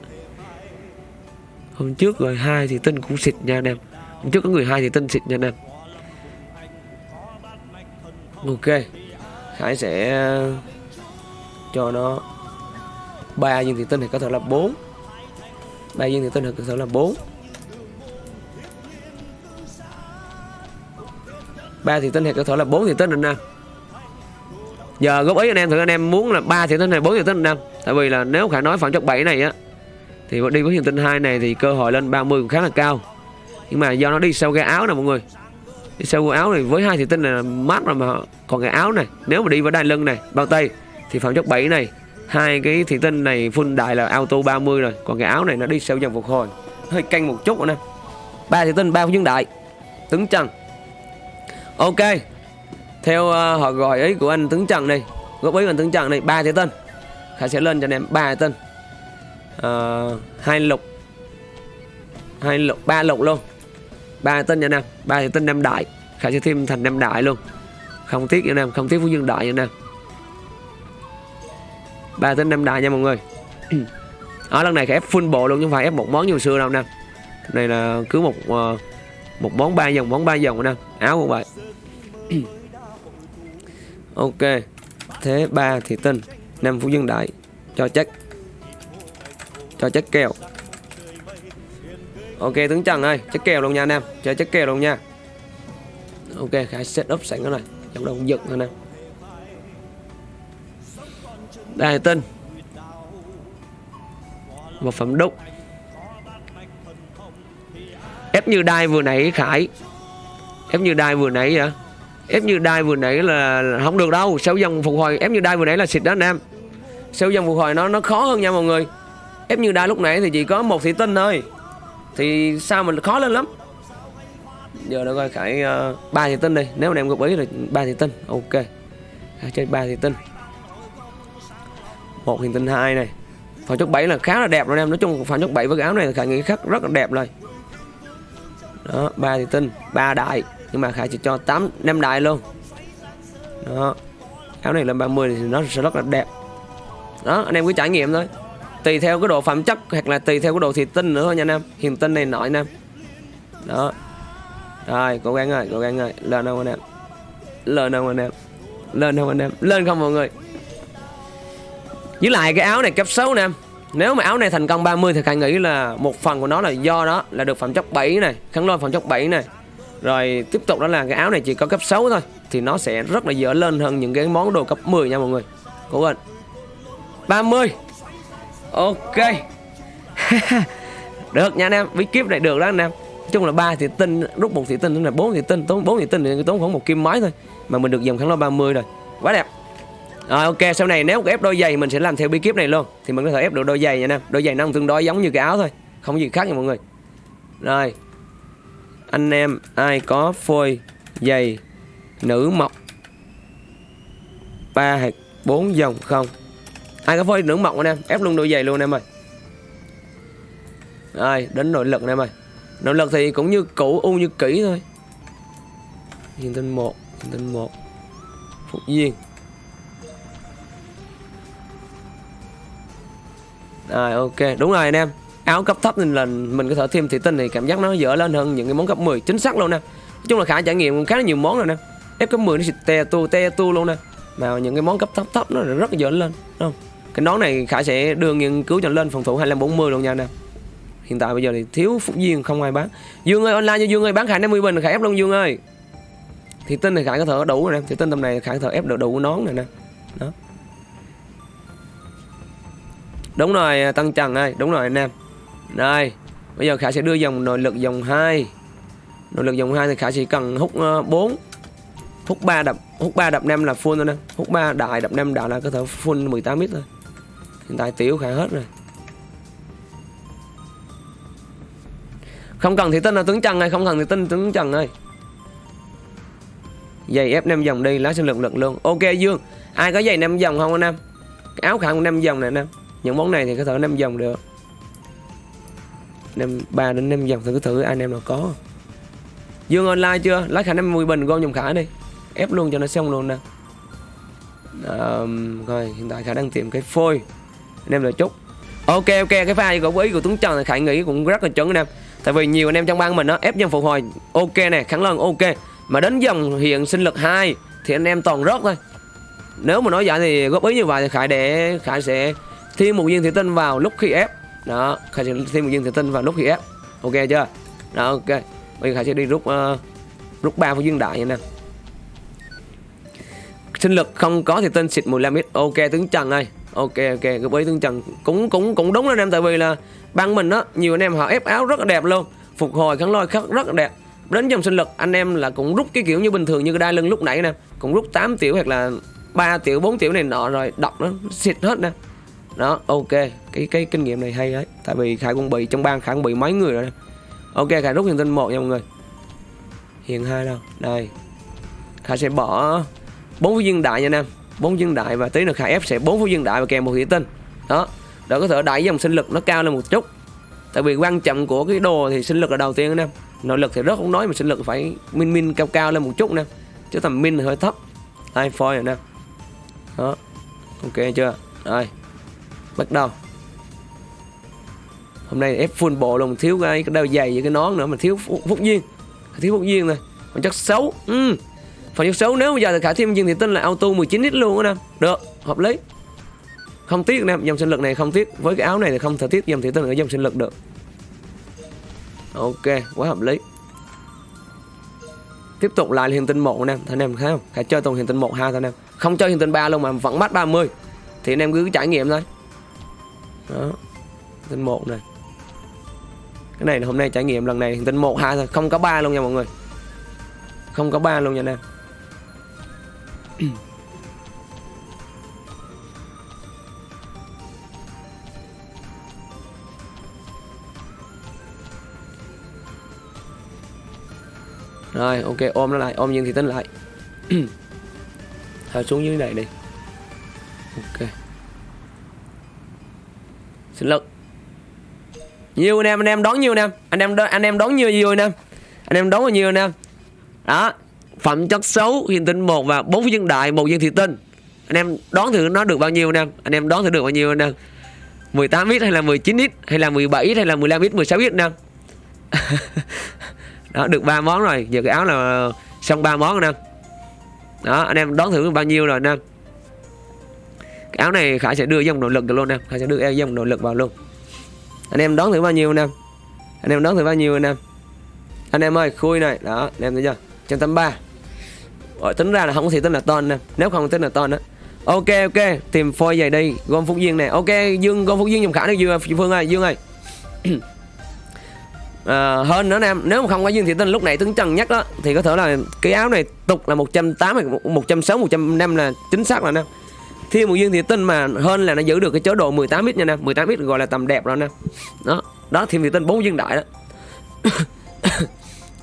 Hôm trước rồi hai thì tinh cũng xịt nha anh em. Hôm trước có người hai thì tinh xịt nha anh em. Ok. Khải sẽ ờ, cho nó ba viên thì tinh thì có thể là bốn. Ba viên thì tinh thì có thể là bốn. Ba thì tinh thì có thể là bốn thì tinh anh em giờ góp ý anh em, thử anh em muốn là ba thủy tinh này 4 thủy tinh anh em. Tại vì là nếu khả nói phẩm chất 7 này á, thì đi với hiện tinh hai này thì cơ hội lên 30 cũng khá là cao. Nhưng mà do nó đi sau cái áo nè mọi người. Đi sau cái áo này với hai thủy tinh này là mát rồi mà còn cái áo này. Nếu mà đi với đai lưng này, bao tay, thì phẩm chất 7 này, hai cái thị tinh này full đại là auto 30 rồi. Còn cái áo này nó đi sau dần phục hồi. Hơi canh một chút nữa nè ba thị tinh ba phú đại tướng trần. Ok theo uh, họ gọi ấy của anh tướng trận này góp ý của anh tướng trận này ba thế tân khải sẽ lên cho anh em ba thủy tinh uh, hai lục hai lục ba lục luôn. Ba tinh cho anh em ba thế tân năm đại. Khải sẽ thêm thành năm đại luôn. Không tiếc cho anh em không tiếc phú dương đại cho anh em. Ba tính năm đại nha mọi người. Ở lần này phải ép full bộ luôn chứ không phải ép một món như xưa đâu nè này là cứ một uh, một món ba dòng món ba dòng nè áo cũng vậy. ok. Thế ba thì tinh năm phú dương đại. Cho chắc. Cho chắc kèo. Ok, tướng trần ơi, chắc kèo luôn nha anh em. Cho chắc kèo luôn nha. Ok khải set up sẵn cái này. Trong đầu giật thôi nè Đài tinh Một phẩm đúc. Ép như đai vừa nãy, Khải. Ép như đai vừa nãy vậy Ép như đai vừa nãy là, không được đâu. Sau dòng phục hồi ép như đai vừa nãy là xịt đó anh em. Sau dòng phục hồi nó nó khó hơn nha mọi người. Ép như đai lúc nãy thì chỉ có một thị tinh thôi. Thì sao mình khó lên lắm? Giờ nó coi Khải uh, thị tinh đi. Nếu mà em góp ý là ba thị tinh Ok. Khải chơi ba thị tinh. Một hiện tinh hai này. Phản chốt 7 là khá là đẹp rồi em. Nói chung phản chốt 7 với cái áo này khải nghĩ khắc rất là đẹp rồi. Đó ba thì tinh ba đại nhưng mà khải chỉ cho 8 năm đại luôn. Đó. Áo này lên 30 thì nó sẽ rất là đẹp. Đó, anh em cứ trải nghiệm thôi. Tùy theo cái độ phẩm chất hoặc là tùy theo cái độ thị tinh nữa thôi nha anh em. Hiền tinh này nổi anh em. Đó. Rồi, cố gắng rồi, cố gắng rồi. Lên không anh em? Lên không anh em? Lên không anh em? Lên không mọi người? Với lại cái áo này cấp 6 nè em. Nếu mà áo này thành công 30 thì Khải nghĩ là một phần của nó là do đó, là được phẩm chất 7 này, kháng lôi phẩm chất 7 này rồi tiếp tục đó là cái áo này chỉ có cấp 6 thôi, thì nó sẽ rất là dở lên hơn những cái món đồ cấp 10 nha mọi người. Cố lên 30 ok. Được nha anh em bí kíp này được đó anh em. Nói chung là ba thì tinh, rút một thị tinh là bốn thị tinh, tốn bốn thị tinh thì tốn khoảng một kim máy thôi. Mà mình được dòng kháng lôi 30 rồi. Quá đẹp. Rồi, ok, sau này nếu có ép đôi giày mình sẽ làm theo bí kíp này luôn. Thì mình có thể ép được đôi giày nha anh em. Đôi giày nó tương đối giống như cái áo thôi. Không có gì khác nha mọi người. Rồi anh em ai có phôi, giày, nữ mọc, ba hạt, bốn dòng không? Ai có phôi, nữ mọc anh em? Ép luôn đôi giày luôn anh em ơi. Ai đến nội lực anh em ơi. Nội lực thì cũng như cũ, u như kỹ thôi. Nhìn tên một, nhìn tên một. Phục viên rồi, ok, đúng rồi anh em áo cấp thấp nên là mình có thể thêm thị tinh thì cảm giác nó dở lên hơn những cái món cấp 10 chính xác luôn nè. Nói chung là khả trải nghiệm khá là nhiều món rồi nè. Ép cấp 10 nó xịt te tu te tu luôn nè. Mà những cái món cấp thấp thấp nó rất là dở lên, đúng không? Cái nón này khả sẽ đưa nghiên cứu cho lên phòng thủ 2540 luôn nha nè. Hiện tại bây giờ thì thiếu phúc viên không ai bán. Dương ơi, online cho dương ơi, bán khả 50 bình khả ép luôn dương ơi. Thị tinh thì khả có thể đủ rồi nè. Thị tinh tầm này khả có thể ép được đủ nón này nè. Đó. Đúng rồi tăng trần ơi, đúng rồi anh em đây bây giờ khả sẽ đưa dòng nội lực dòng 2 nội lực dòng 2 thì khả chỉ cần hút ờ, uh, 4 hút 3 đập hút 3 đập 5 là full thôi nè. Hút 3 đại đập 5 đại là có thể full 18 mít thôi. Hiện tại tiểu khả hết rồi. Không cần thì tinh là tướng trần ơi không cần thì tinh tướng trần ơi. Giày ép 5 dòng đi lá sinh lực lực luôn. Ok dương. Ai có giày 5 dòng không anh em? Áo khả 5 dòng này anh em. Những món này thì có thể 5 dòng được năm ba đến năm dòng thử thử anh em nào có. Dương online chưa? Lấy khả 50 bình gom dòng khả đi. Ép luôn cho nó xong luôn nè. Um, rồi hiện tại khả đang tìm cái phôi. Anh em là chút ok ok cái pha của ý của tuấn trần thì khải nghĩ cũng rất là chuẩn anh em. Tại vì nhiều anh em trong ban mình nó ép dòng phục hồi ok nè khẳng lần ok. Mà đến dòng hiện sinh lực 2 thì anh em toàn rớt thôi. Nếu mà nói vậy thì góp ý như vậy thì khải để khải sẽ thêm một viên thủy tinh vào lúc khi ép đó khải sẽ thêm một viên thủy tinh vào lúc khi ép ok chưa? Đó ok. Bây giờ khải sẽ đi rút uh, rút ba của viên đại nha sinh lực không có thì tinh xịt 15 ít ok tướng trần ơi. Ok ok. Góp ý tướng trần cũng cũng cũng đúng anh em tại vì là bang mình á nhiều anh em họ ép áo rất là đẹp luôn. Phục hồi kháng lôi khắc rất là đẹp. Đến dòng sinh lực anh em là cũng rút cái kiểu như bình thường như cái đai lưng lúc nãy nè. Cũng rút 8 tiểu hoặc là 3 tiểu 4 tiểu này nọ rồi đọc nó xịt hết nè đó, ok. Cái cái kinh nghiệm này hay đấy. Tại vì khải cũng bị, trong bang khải cũng bị mấy người rồi đây ok, khải rút hiền tinh một nha mọi người. Hiền hai đâu? Đây. Khải sẽ bỏ bốn viên đại nha nam bốn viên đại và tí nữa khải ép sẽ bốn viên đại và kèm một thủy tinh đó. Để có thể đẩy dòng sinh lực nó cao lên một chút. Tại vì quan trọng của cái đồ thì sinh lực là đầu tiên anh em. Nội lực thì rất không nói mà sinh lực phải min min cao cao lên một chút nè. Chứ tầm min hơi thấp. Ai phôi rồi nè. Đó. Ok chưa? Đây bắt đầu. Hôm nay ép full bộ luôn thiếu cái, cái đeo giày với cái nón nữa mà thiếu phúc, phúc duyên. Thiếu phúc duyên này. Còn chất xấu. Ừ. phần chất xấu nếu bây giờ thì khả thêm duyên thì tin là auto 19 lít luôn á nè. Được hợp lý. Không tiếc nè dòng sinh lực này không tiếc. Với cái áo này thì không thể tiếc dòng thị tinh ở dòng sinh lực được. Ok quá hợp lý. Tiếp tục lại hiện tinh một nè. Em anh em thấy không? Khả chơi toàn hiện tinh một hai thôi anh em. Không chơi hiện tinh ba luôn mà vẫn mắt 30 thì anh em cứ trải nghiệm thôi đó. Tinh một này. Cái này là hôm nay trải nghiệm, lần này tinh một hai thôi. Không có ba luôn nha mọi người. Không có ba luôn nha anh em. Rồi, ok, ôm nó lại. Ôm nhưng thì tính lại. Thở xuống dưới này đi. Ok sinh lực nhiều anh em anh em đón nhiều anh em anh em anh em đón nhiều nhiều anh em anh em đón bao nhiêu anh em đó, phẩm chất xấu hiền tinh một và bốn viên đại một viên thị tinh. Anh em đón thử nó được bao nhiêu anh em anh em đón thử được bao nhiêu anh em 18 ít hay là 19 ít? Hay là 17 ít hay là 15 ít? 16 ít nè. Đó, được ba món rồi. Giờ cái áo là xong ba món anh nè. Đó, anh em đón thử bao nhiêu rồi nè. em áo này khải sẽ đưa dòng nội lực được luôn nè. Khải sẽ đưa dòng nội lực vào luôn. Anh em đón thử bao nhiêu nè? Anh em đón thử bao nhiêu nè? Anh em ơi khui này. Đó anh em thấy chưa? Trăm tám ba. Tính ra là không có thể tính là ton nè. Nếu không tính là ton đó ok ok. Tìm phôi giày đi gom phúc duyên nè ok dương gom phúc duyên dùng khả được dương phương ơi dương ơi. Ờ, à, hơn nữa em nếu mà không có dương thị tinh lúc này tướng trần nhất đó. Thì có thể là cái áo này tục là 180 160 150 là chính xác là nè thêm một dương thì tinh mà hơn là nó giữ được cái chế độ 18 ít nha nè. 18 ít gọi là tầm đẹp rồi nè. Đó đó thiên thị tinh bốn dương đại đó.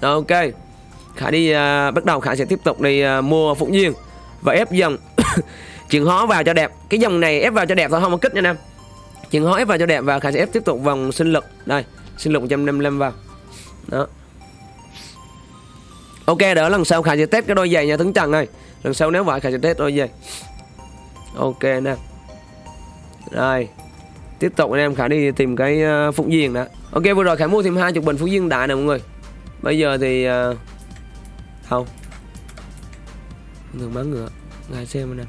Ok. Khả đi uh, bắt đầu khả sẽ tiếp tục đi uh, mua phụng duyên và ép dòng. Chuyển hóa vào cho đẹp. Cái dòng này ép vào cho đẹp thôi không có kích nha nam chuyển hóa ép vào cho đẹp và khả sẽ ép tiếp tục vòng sinh lực. Đây sinh lực 155 vào. Đó. Ok đỡ lần sau khả sẽ test cái đôi giày nha tướng trần này. Lần sau nếu vậy khả sẽ test đôi giày ok nè. Rồi tiếp tục anh em khả đi tìm cái uh, phụng duyên đã. Ok vừa rồi khả mua thêm hai chục bình phụng viên đại nè mọi người. Bây giờ thì uh, không. Thường bán ngựa ngài xem nè.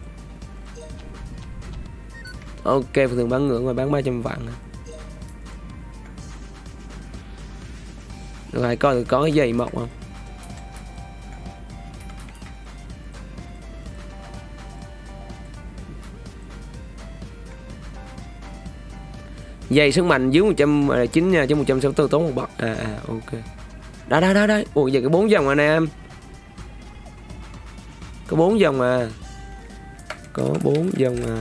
Ok thường bán ngựa ngoài bán 300 vạn nè. Rồi coi có cái giày mọc không? Dày sức mạnh dưới 109 à, nha, chứ 164 tốn một bậc. À à ok. Đó đó đó đó. Ủa, giờ cái bốn dòng anh em. Có bốn dòng à. Có bốn dòng à.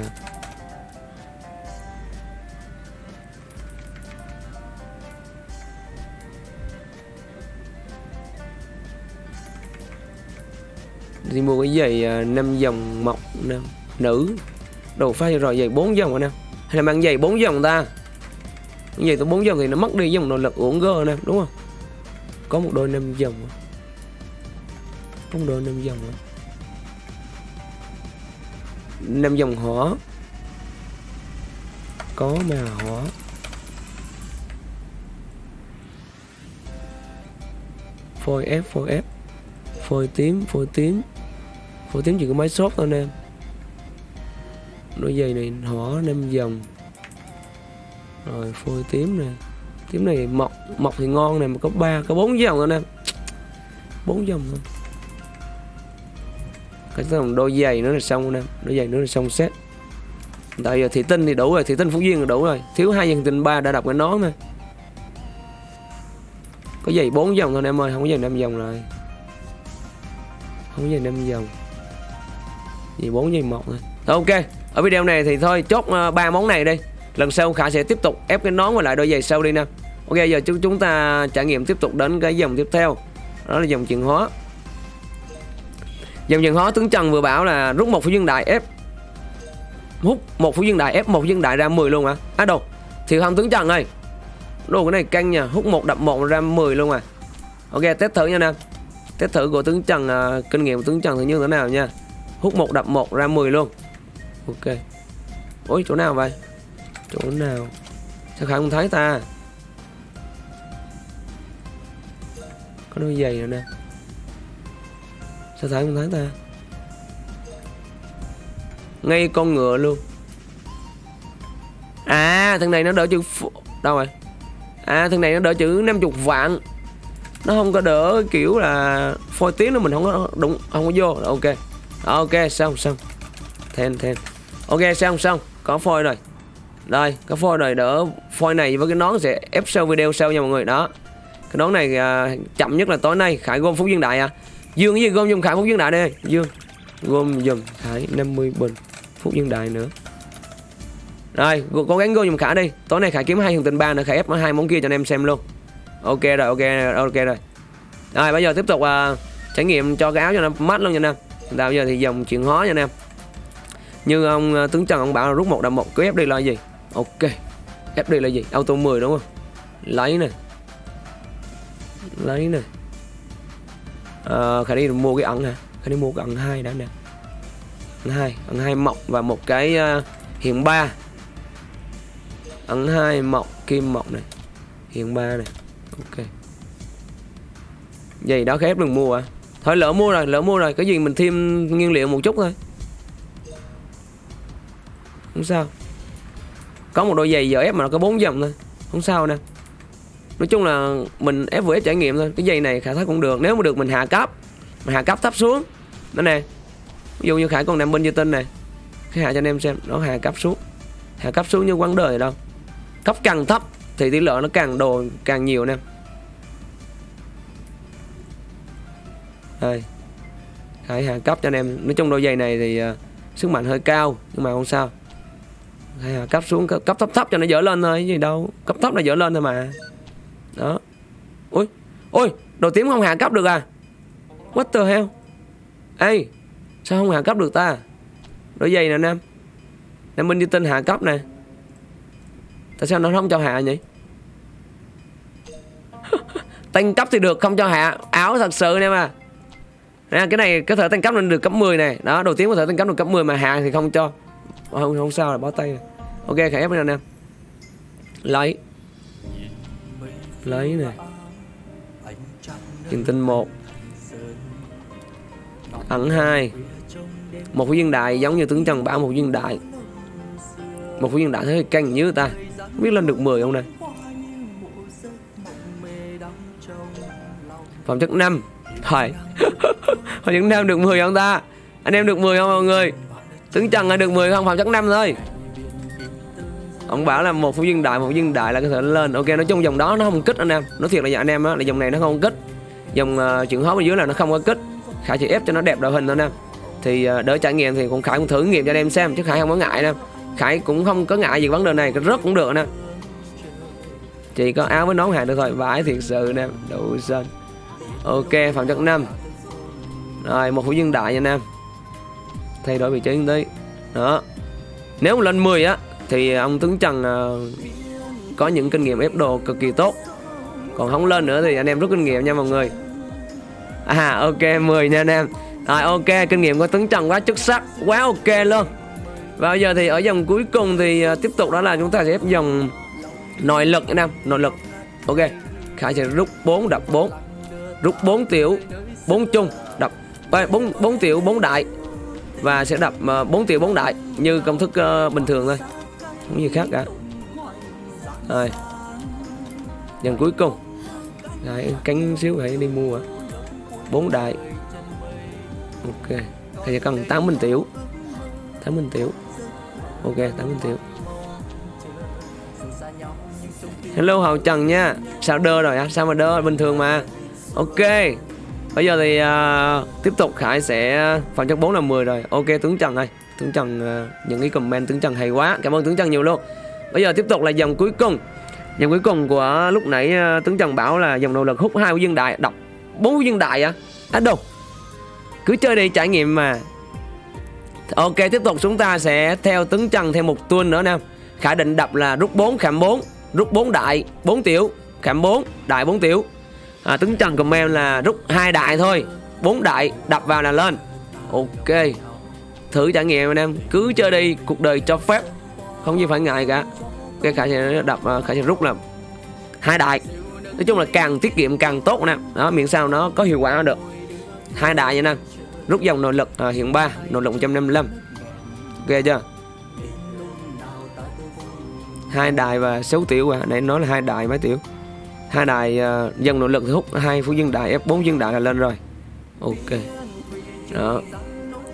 Đi mua cái giày à, năm dòng mọc nam nữ. Đồ pha rồi, giày bốn dòng anh em. Hay là mang giày bốn dòng ta? Như vậy tôi bốn dòng thì nó mất đi dòng nội lực uổng gơ nè, đúng không? Có một đôi năm dòng. Có một đôi năm dòng. Năm dòng hỏa. Có mà hỏa. Phôi ép phôi ép. Phôi tím phôi tím. Phôi tím chỉ có máy sốt thôi nè. Đôi giày này hỏa năm dòng rồi, phôi tím nè tím này mọc mọc thì ngon này, mà có ba, có bốn dòng anh nè. Bốn dòng thôi. Cái dòng đôi giày nữa là xong nè. Đôi giày nữa là xong set. Tại giờ thị tinh thì đủ rồi, thị tinh phú duyên là đủ rồi. Thiếu hai dòng tinh ba đã đọc cái nón thôi có giày bốn dòng thôi em ơi, không có giày năm dòng rồi không có giày năm dòng. Gì bốn, giày một thôi. Ok, ở video này thì thôi, chốt ờ, ba món này đi lần sau khả sẽ tiếp tục ép cái nón và lại đôi giày sau đi nè. Ok giờ chúng chúng ta trải nghiệm tiếp tục đến cái dòng tiếp theo. Đó là dòng chuyển hóa. Dòng chuyển hóa tướng trần vừa bảo là rút một phú dương đại ép hút một phú dương đại ép một phú dương đại ra 10 luôn à á đâu thì không tướng trần ơi. Đồ cái này căng nha. Hút một đập một ra 10 luôn à. Ok test thử nha nè. Test thử của tướng trần à, kinh nghiệm của tướng trần thì như thế nào nha. Hút một đập một ra 10 luôn. Ok. Ôi chỗ nào vậy? Chỗ nào? Sao không thấy ta? Có đôi giày rồi nè. Sao khải không thấy ta? Ngay con ngựa luôn. À thằng này nó đỡ chữ đâu rồi? À thằng này nó đỡ chữ 50 vạn. Nó không có đỡ kiểu là phôi tiếng nữa, mình không có đúng không có vô. Ok. Ok, xong xong. Then then. Ok, xong xong. Có phôi rồi đây cái phôi này đỡ phôi này với cái nón sẽ ép sau video sau nha mọi người. Đó. Cái nón này à, chậm nhất là tối nay khải gom phúc dương đại à. Dương cái gì gom dùng khải phúc dương đại đây? Dương gom dùm khải 50 bình phúc dương đại nữa. Rồi cố gắng gom dùm khải đi. Tối nay khải kiếm hai thằng tình ba nữa khải ép hai món kia cho anh em xem luôn. Ok rồi ok ok rồi. Rồi bây giờ tiếp tục à, trải nghiệm cho cái áo cho nó mát luôn nha anh em. Bây giờ thì dòng chuyển hóa nha anh em. Như ông à, tướng trần ông bảo là rút một đầm một cứ ép đi là gì? Ok. Ép là gì? Auto 10 đúng không? Lấy này lấy này à, ờ, khả đi mua cái ẩn hả? Khả đi mua cái ẩn hai đã nè. Ẩn hai. Ẩn hai mọc và một cái ờ, uh, hiện ba. Ẩn hai mọc kim mọc này hiện ba này ok. Vậy đó khép đừng mua à Thôi lỡ mua rồi, lỡ mua rồi. Cái gì mình thêm nguyên liệu một chút thôi. Không sao. Có một đôi giày giờ ép mà nó có bốn dòng thôi. Không sao nè. Nói chung là mình ép vừa ép trải nghiệm thôi. Cái giày này khả thấy cũng được. Nếu mà được mình hạ cấp Mình hạ cấp thấp xuống. Đó nè. Ví dụ như Khải còn nằm bên như tinh này. Khải hạ cho anh em xem. Nó hạ cấp xuống. Hạ cấp xuống như quán đời đâu. Cấp càng thấp Thì tỷ lệ nó càng đồ càng nhiều nè. Đây. Khải hạ cấp cho anh em. Nói chung đôi giày này thì uh, sức mạnh hơi cao Nhưng mà không sao hay là cấp xuống cấp, cấp thấp thấp cho nó dở lên thôi gì đâu. Cấp thấp nó dở lên thôi mà. Đó. Ui Ui Đồ tím không hạ cấp được à? What the hell? Ê Sao không hạ cấp được ta? Đôi giày nè Nam. Nam Minh như tin hạ cấp nè. Tại sao nó không cho hạ nhỉ? Tăng cấp thì được không cho hạ. Áo thật sự nè mà. Nè, cái này có thể tăng cấp lên được cấp 10 này đó đầu tiên có thể tăng cấp được cấp 10 mà hạ thì không cho. Không không sao là bó tay ok, khải ép bên anh em lấy. Lấy này tiền tinh một. Ẩn hai. Một viên đại giống như tướng trần bảo, một viên đại một viên đại thấy canh như ta. Không biết lên được 10 không này phẩm chất 5 Thôi Phẩm chất 5 được 10 không ta? Anh em được 10 không mọi người? Tướng Trần là được 10 không? Phẩm chất 5 thôi. Ông bảo là một viên đại một viên đại là có thể lên. Ok nói chung dòng đó nó không kích anh em. Nói thiệt là dạ anh em á là dòng này nó không kích. Dòng uh, chuyển hóa bên dưới là nó không có kích. Khải chỉ ép cho nó đẹp đội hình thôi anh em Thì uh, đỡ trải nghiệm thì cũng Khải cũng thử nghiệm cho anh em xem Chứ Khải không có ngại nè. Khải cũng không có ngại gì vấn đề này Rất cũng được nè. Chỉ có áo với nón hàng được thôi Vãi thiệt sự nè Đủ sơn Ok phạm chất năm. Rồi một phút dân đại nha anh em. Thay đổi vị trí một tí. Đó. Nếu lên 10 á thì à, ông Tuấn Trần à, Có những kinh nghiệm ép đồ cực kỳ tốt. Còn không lên nữa thì anh em rút kinh nghiệm nha mọi người. À ok 10 nha anh em. Rồi, ok, kinh nghiệm của Tuấn Trần quá xuất sắc, Quá ok luôn. Và bây giờ thì ở dòng cuối cùng thì à, tiếp tục đó là chúng ta sẽ ép dòng Nội lực anh em, Nội lực. Ok, Khải sẽ rút 4 đập 4 rút 4 tiểu 4 chung, đập 4 4 tiểu 4 đại. Và sẽ đập 4 tiểu 4 đại, như công thức bình thường thôi không gì khác cả. Rồi. Dần cuối cùng. Đấy, cánh xíu phải đi mua 4 đại. Ok. Thì cần 8 bình tiểu. 8 bình tiểu. Ok 8 bình tiểu. Hello hậu trần nha. Sao đơ rồi á sao mà đơ? Bình thường mà. Ok. Bây giờ thì uh, tiếp tục Khải sẽ phần chất 4 là 10 rồi. Ok tướng Trần ơi. Tướng Trần ờ, những cái comment tướng Trần hay quá. Cảm ơn tướng Trần nhiều luôn. Bây giờ tiếp tục là dòng cuối cùng. Dòng cuối cùng của lúc nãy ờ, tướng Trần bảo là dòng nỗ lực hút hai của dương đại. Đọc bốn của dương đại à? À đâu Cứ chơi đi trải nghiệm mà. Ok tiếp tục chúng ta sẽ theo tướng Trần thêm một tuần nữa nè. Khải định đập là rút 4 khảm 4 Rút 4 đại 4 tiểu. Khảm 4 Đại 4 tiểu. À, Tướng Trần comment là rút hai đại thôi. Bốn đại đập vào là lên. Ok thử trải nghiệm anh em. Cứ chơi đi cuộc đời cho phép. Không gì phải ngại cả. Cái khả sẽ đập à, khả sẽ rút là hai đại. Nói chung là càng tiết kiệm càng tốt nè đó miễn sao nó có hiệu quả được. Hai đại nha nè. Rút dòng nội lực à, hiện 3 nội lực 155 ghê chưa? Hai đại và sáu tiểu à. Nãy nói là hai đại mấy tiểu. Hai đại à, uh, dân nội lực thì hút hai phú dân đại F4 dân đại là lên rồi. Ok. Đó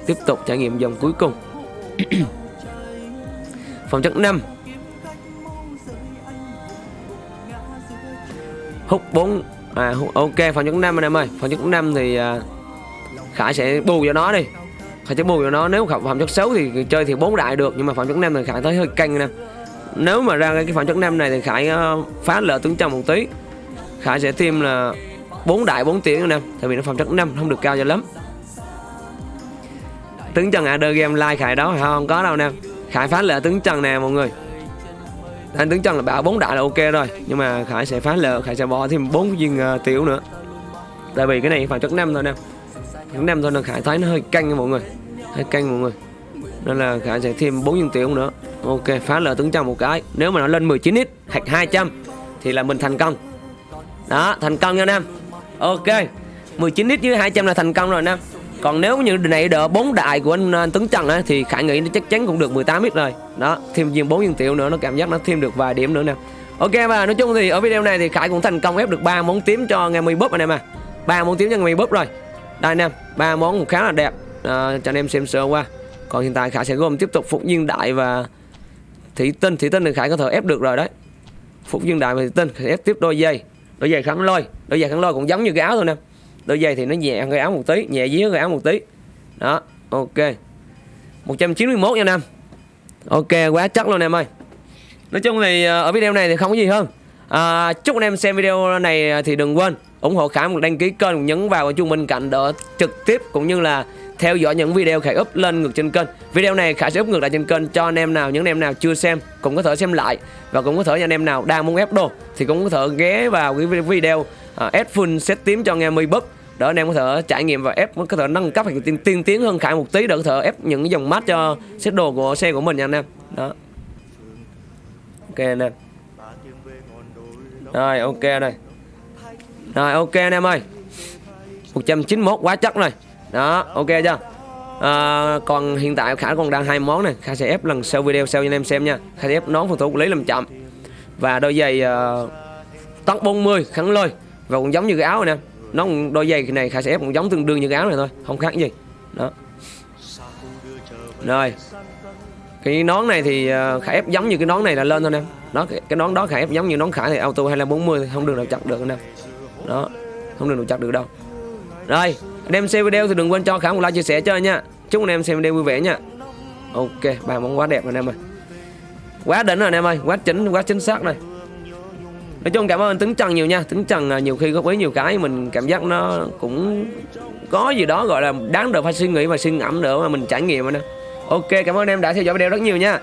tiếp tục trải nghiệm dòng cuối cùng. Phòng chất 5 hút 4 à ok phòng chất 5 anh em ơi. Phòng chất 5 thì à, Khải sẽ bù cho nó đi. Khải sẽ bù cho nó. Nếu phẩm chất xấu thì chơi thì 4 đại được nhưng mà phẩm chất 5 thì Khải thấy hơi canh nè nếu mà ra cái phẩm chất 5 này thì Khải uh, phá lỡ tướng trong một tí. Khải sẽ thêm là 4 đại 4 tiếng anh em Tại vì nó phẩm chất 5 không được cao cho lắm. Tướng Trần AD game like Khải đó không? Có đâu nè. Khải phá lệ tướng Trần nè mọi người. Anh tướng Trần là bảo bốn đại là ok rồi Nhưng mà Khải sẽ phá lệ Khải sẽ bỏ thêm bốn viên uh, tiểu nữa. Tại vì cái này phải chất năm thôi nè. Chất năm thôi nên Khải thấy nó hơi căng nha mọi người. Hơi căng mọi người. Nên là Khải sẽ thêm bốn viên tiểu nữa. Ok phá lệ tướng trần một cái. Nếu mà nó lên 19x hoặc 200 Thì là mình thành công. Đó thành công nha nam. Ok 19x với 200 là thành công rồi nam còn nếu như này đỡ bốn đại của anh, à, anh Tuấn Trần á, thì Khải nghĩ nó chắc chắn cũng được 18 ít rồi. Đó thêm viên 4 viên tiểu nữa nó cảm giác nó thêm được vài điểm nữa nè. Ok và nói chung thì ở video này thì Khải cũng thành công ép được ba món tím cho ngày mười búp anh em à ba món tím cho ngày mười búp rồi. Đây anh em ba món cũng khá là đẹp. À, cho anh em xem sơ qua. Còn hiện tại Khải sẽ gồm tiếp tục phục viên đại và thủy tinh. Thủy tinh thì Khải có thể ép được rồi đấy. Phục viên đại và thủy tinh Khải ép tiếp đôi dây đôi giày kháng lôi. Đôi giày kháng lôi cũng giống như cái áo thôi nè đôi giày thì nó nhẹ hơn cái áo một tí nhẹ dưới cái áo một tí. Đó ok. 191 nha nam ok quá chắc luôn em ơi. Nói chung thì ờ, ở video này thì không có gì hơn. À, chúc anh em xem video này thì đừng quên ủng hộ khải một đăng ký kênh nhấn vào chuông bên cạnh đỡ trực tiếp cũng như là theo dõi những video khải up lên ngược trên kênh. Video này khải sẽ up ngược lại trên kênh cho anh em nào những anh em nào chưa xem cũng có thể xem lại. Và cũng có thể những anh em nào đang muốn ép đồ thì cũng có thể ghé vào cái video uh, ép full set tím cho anh em búp để anh em có thể trải nghiệm và ép có thể nâng cấp hay tiên, tiên tiến hơn khải một tí để có thể ép những cái dòng mát cho set đồ của xe của mình nha anh em. Đó. Ok anh em. Rồi ok đây rồi ok anh em ơi. 191 quá chắc rồi. Đó ok chưa? À, còn hiện tại khả còn đang hai món này. Khả sẽ ép lần sau video sau cho anh em xem nha. Khả sẽ ép nón phòng thủ lý làm chậm. Và đôi giày uh, tóc 40 kháng lôi và cũng giống như cái áo này nè. Nó đôi giày này khả sẽ ép cũng giống tương đương như cái áo này thôi không khác gì. Đó. Rồi. Cái nón này thì ờ, khải khả ép giống như cái nón này là lên thôi em nó cái, nón đó khả ép giống như nón khả thì auto hay là 40 thì không đường nào chặt được em đó. Không đường nào chặt được đâu. Rồi anh em xem video thì đừng quên cho khả một like chia sẻ cho nha. Chúc anh em xem video vui vẻ nha. Ok bài món quá đẹp rồi anh em ơi. Quá đỉnh rồi anh em ơi. Quá chính quá chính xác rồi nói chung cảm ơn tính trần nhiều nha. Tính trần à, nhiều khi góp ý nhiều cái mình cảm giác nó cũng có gì đó gọi là đáng được phải suy nghĩ và suy ngẫm nữa mà mình trải nghiệm nữa nè. Ok, cảm ơn em đã theo dõi video rất nhiều nha.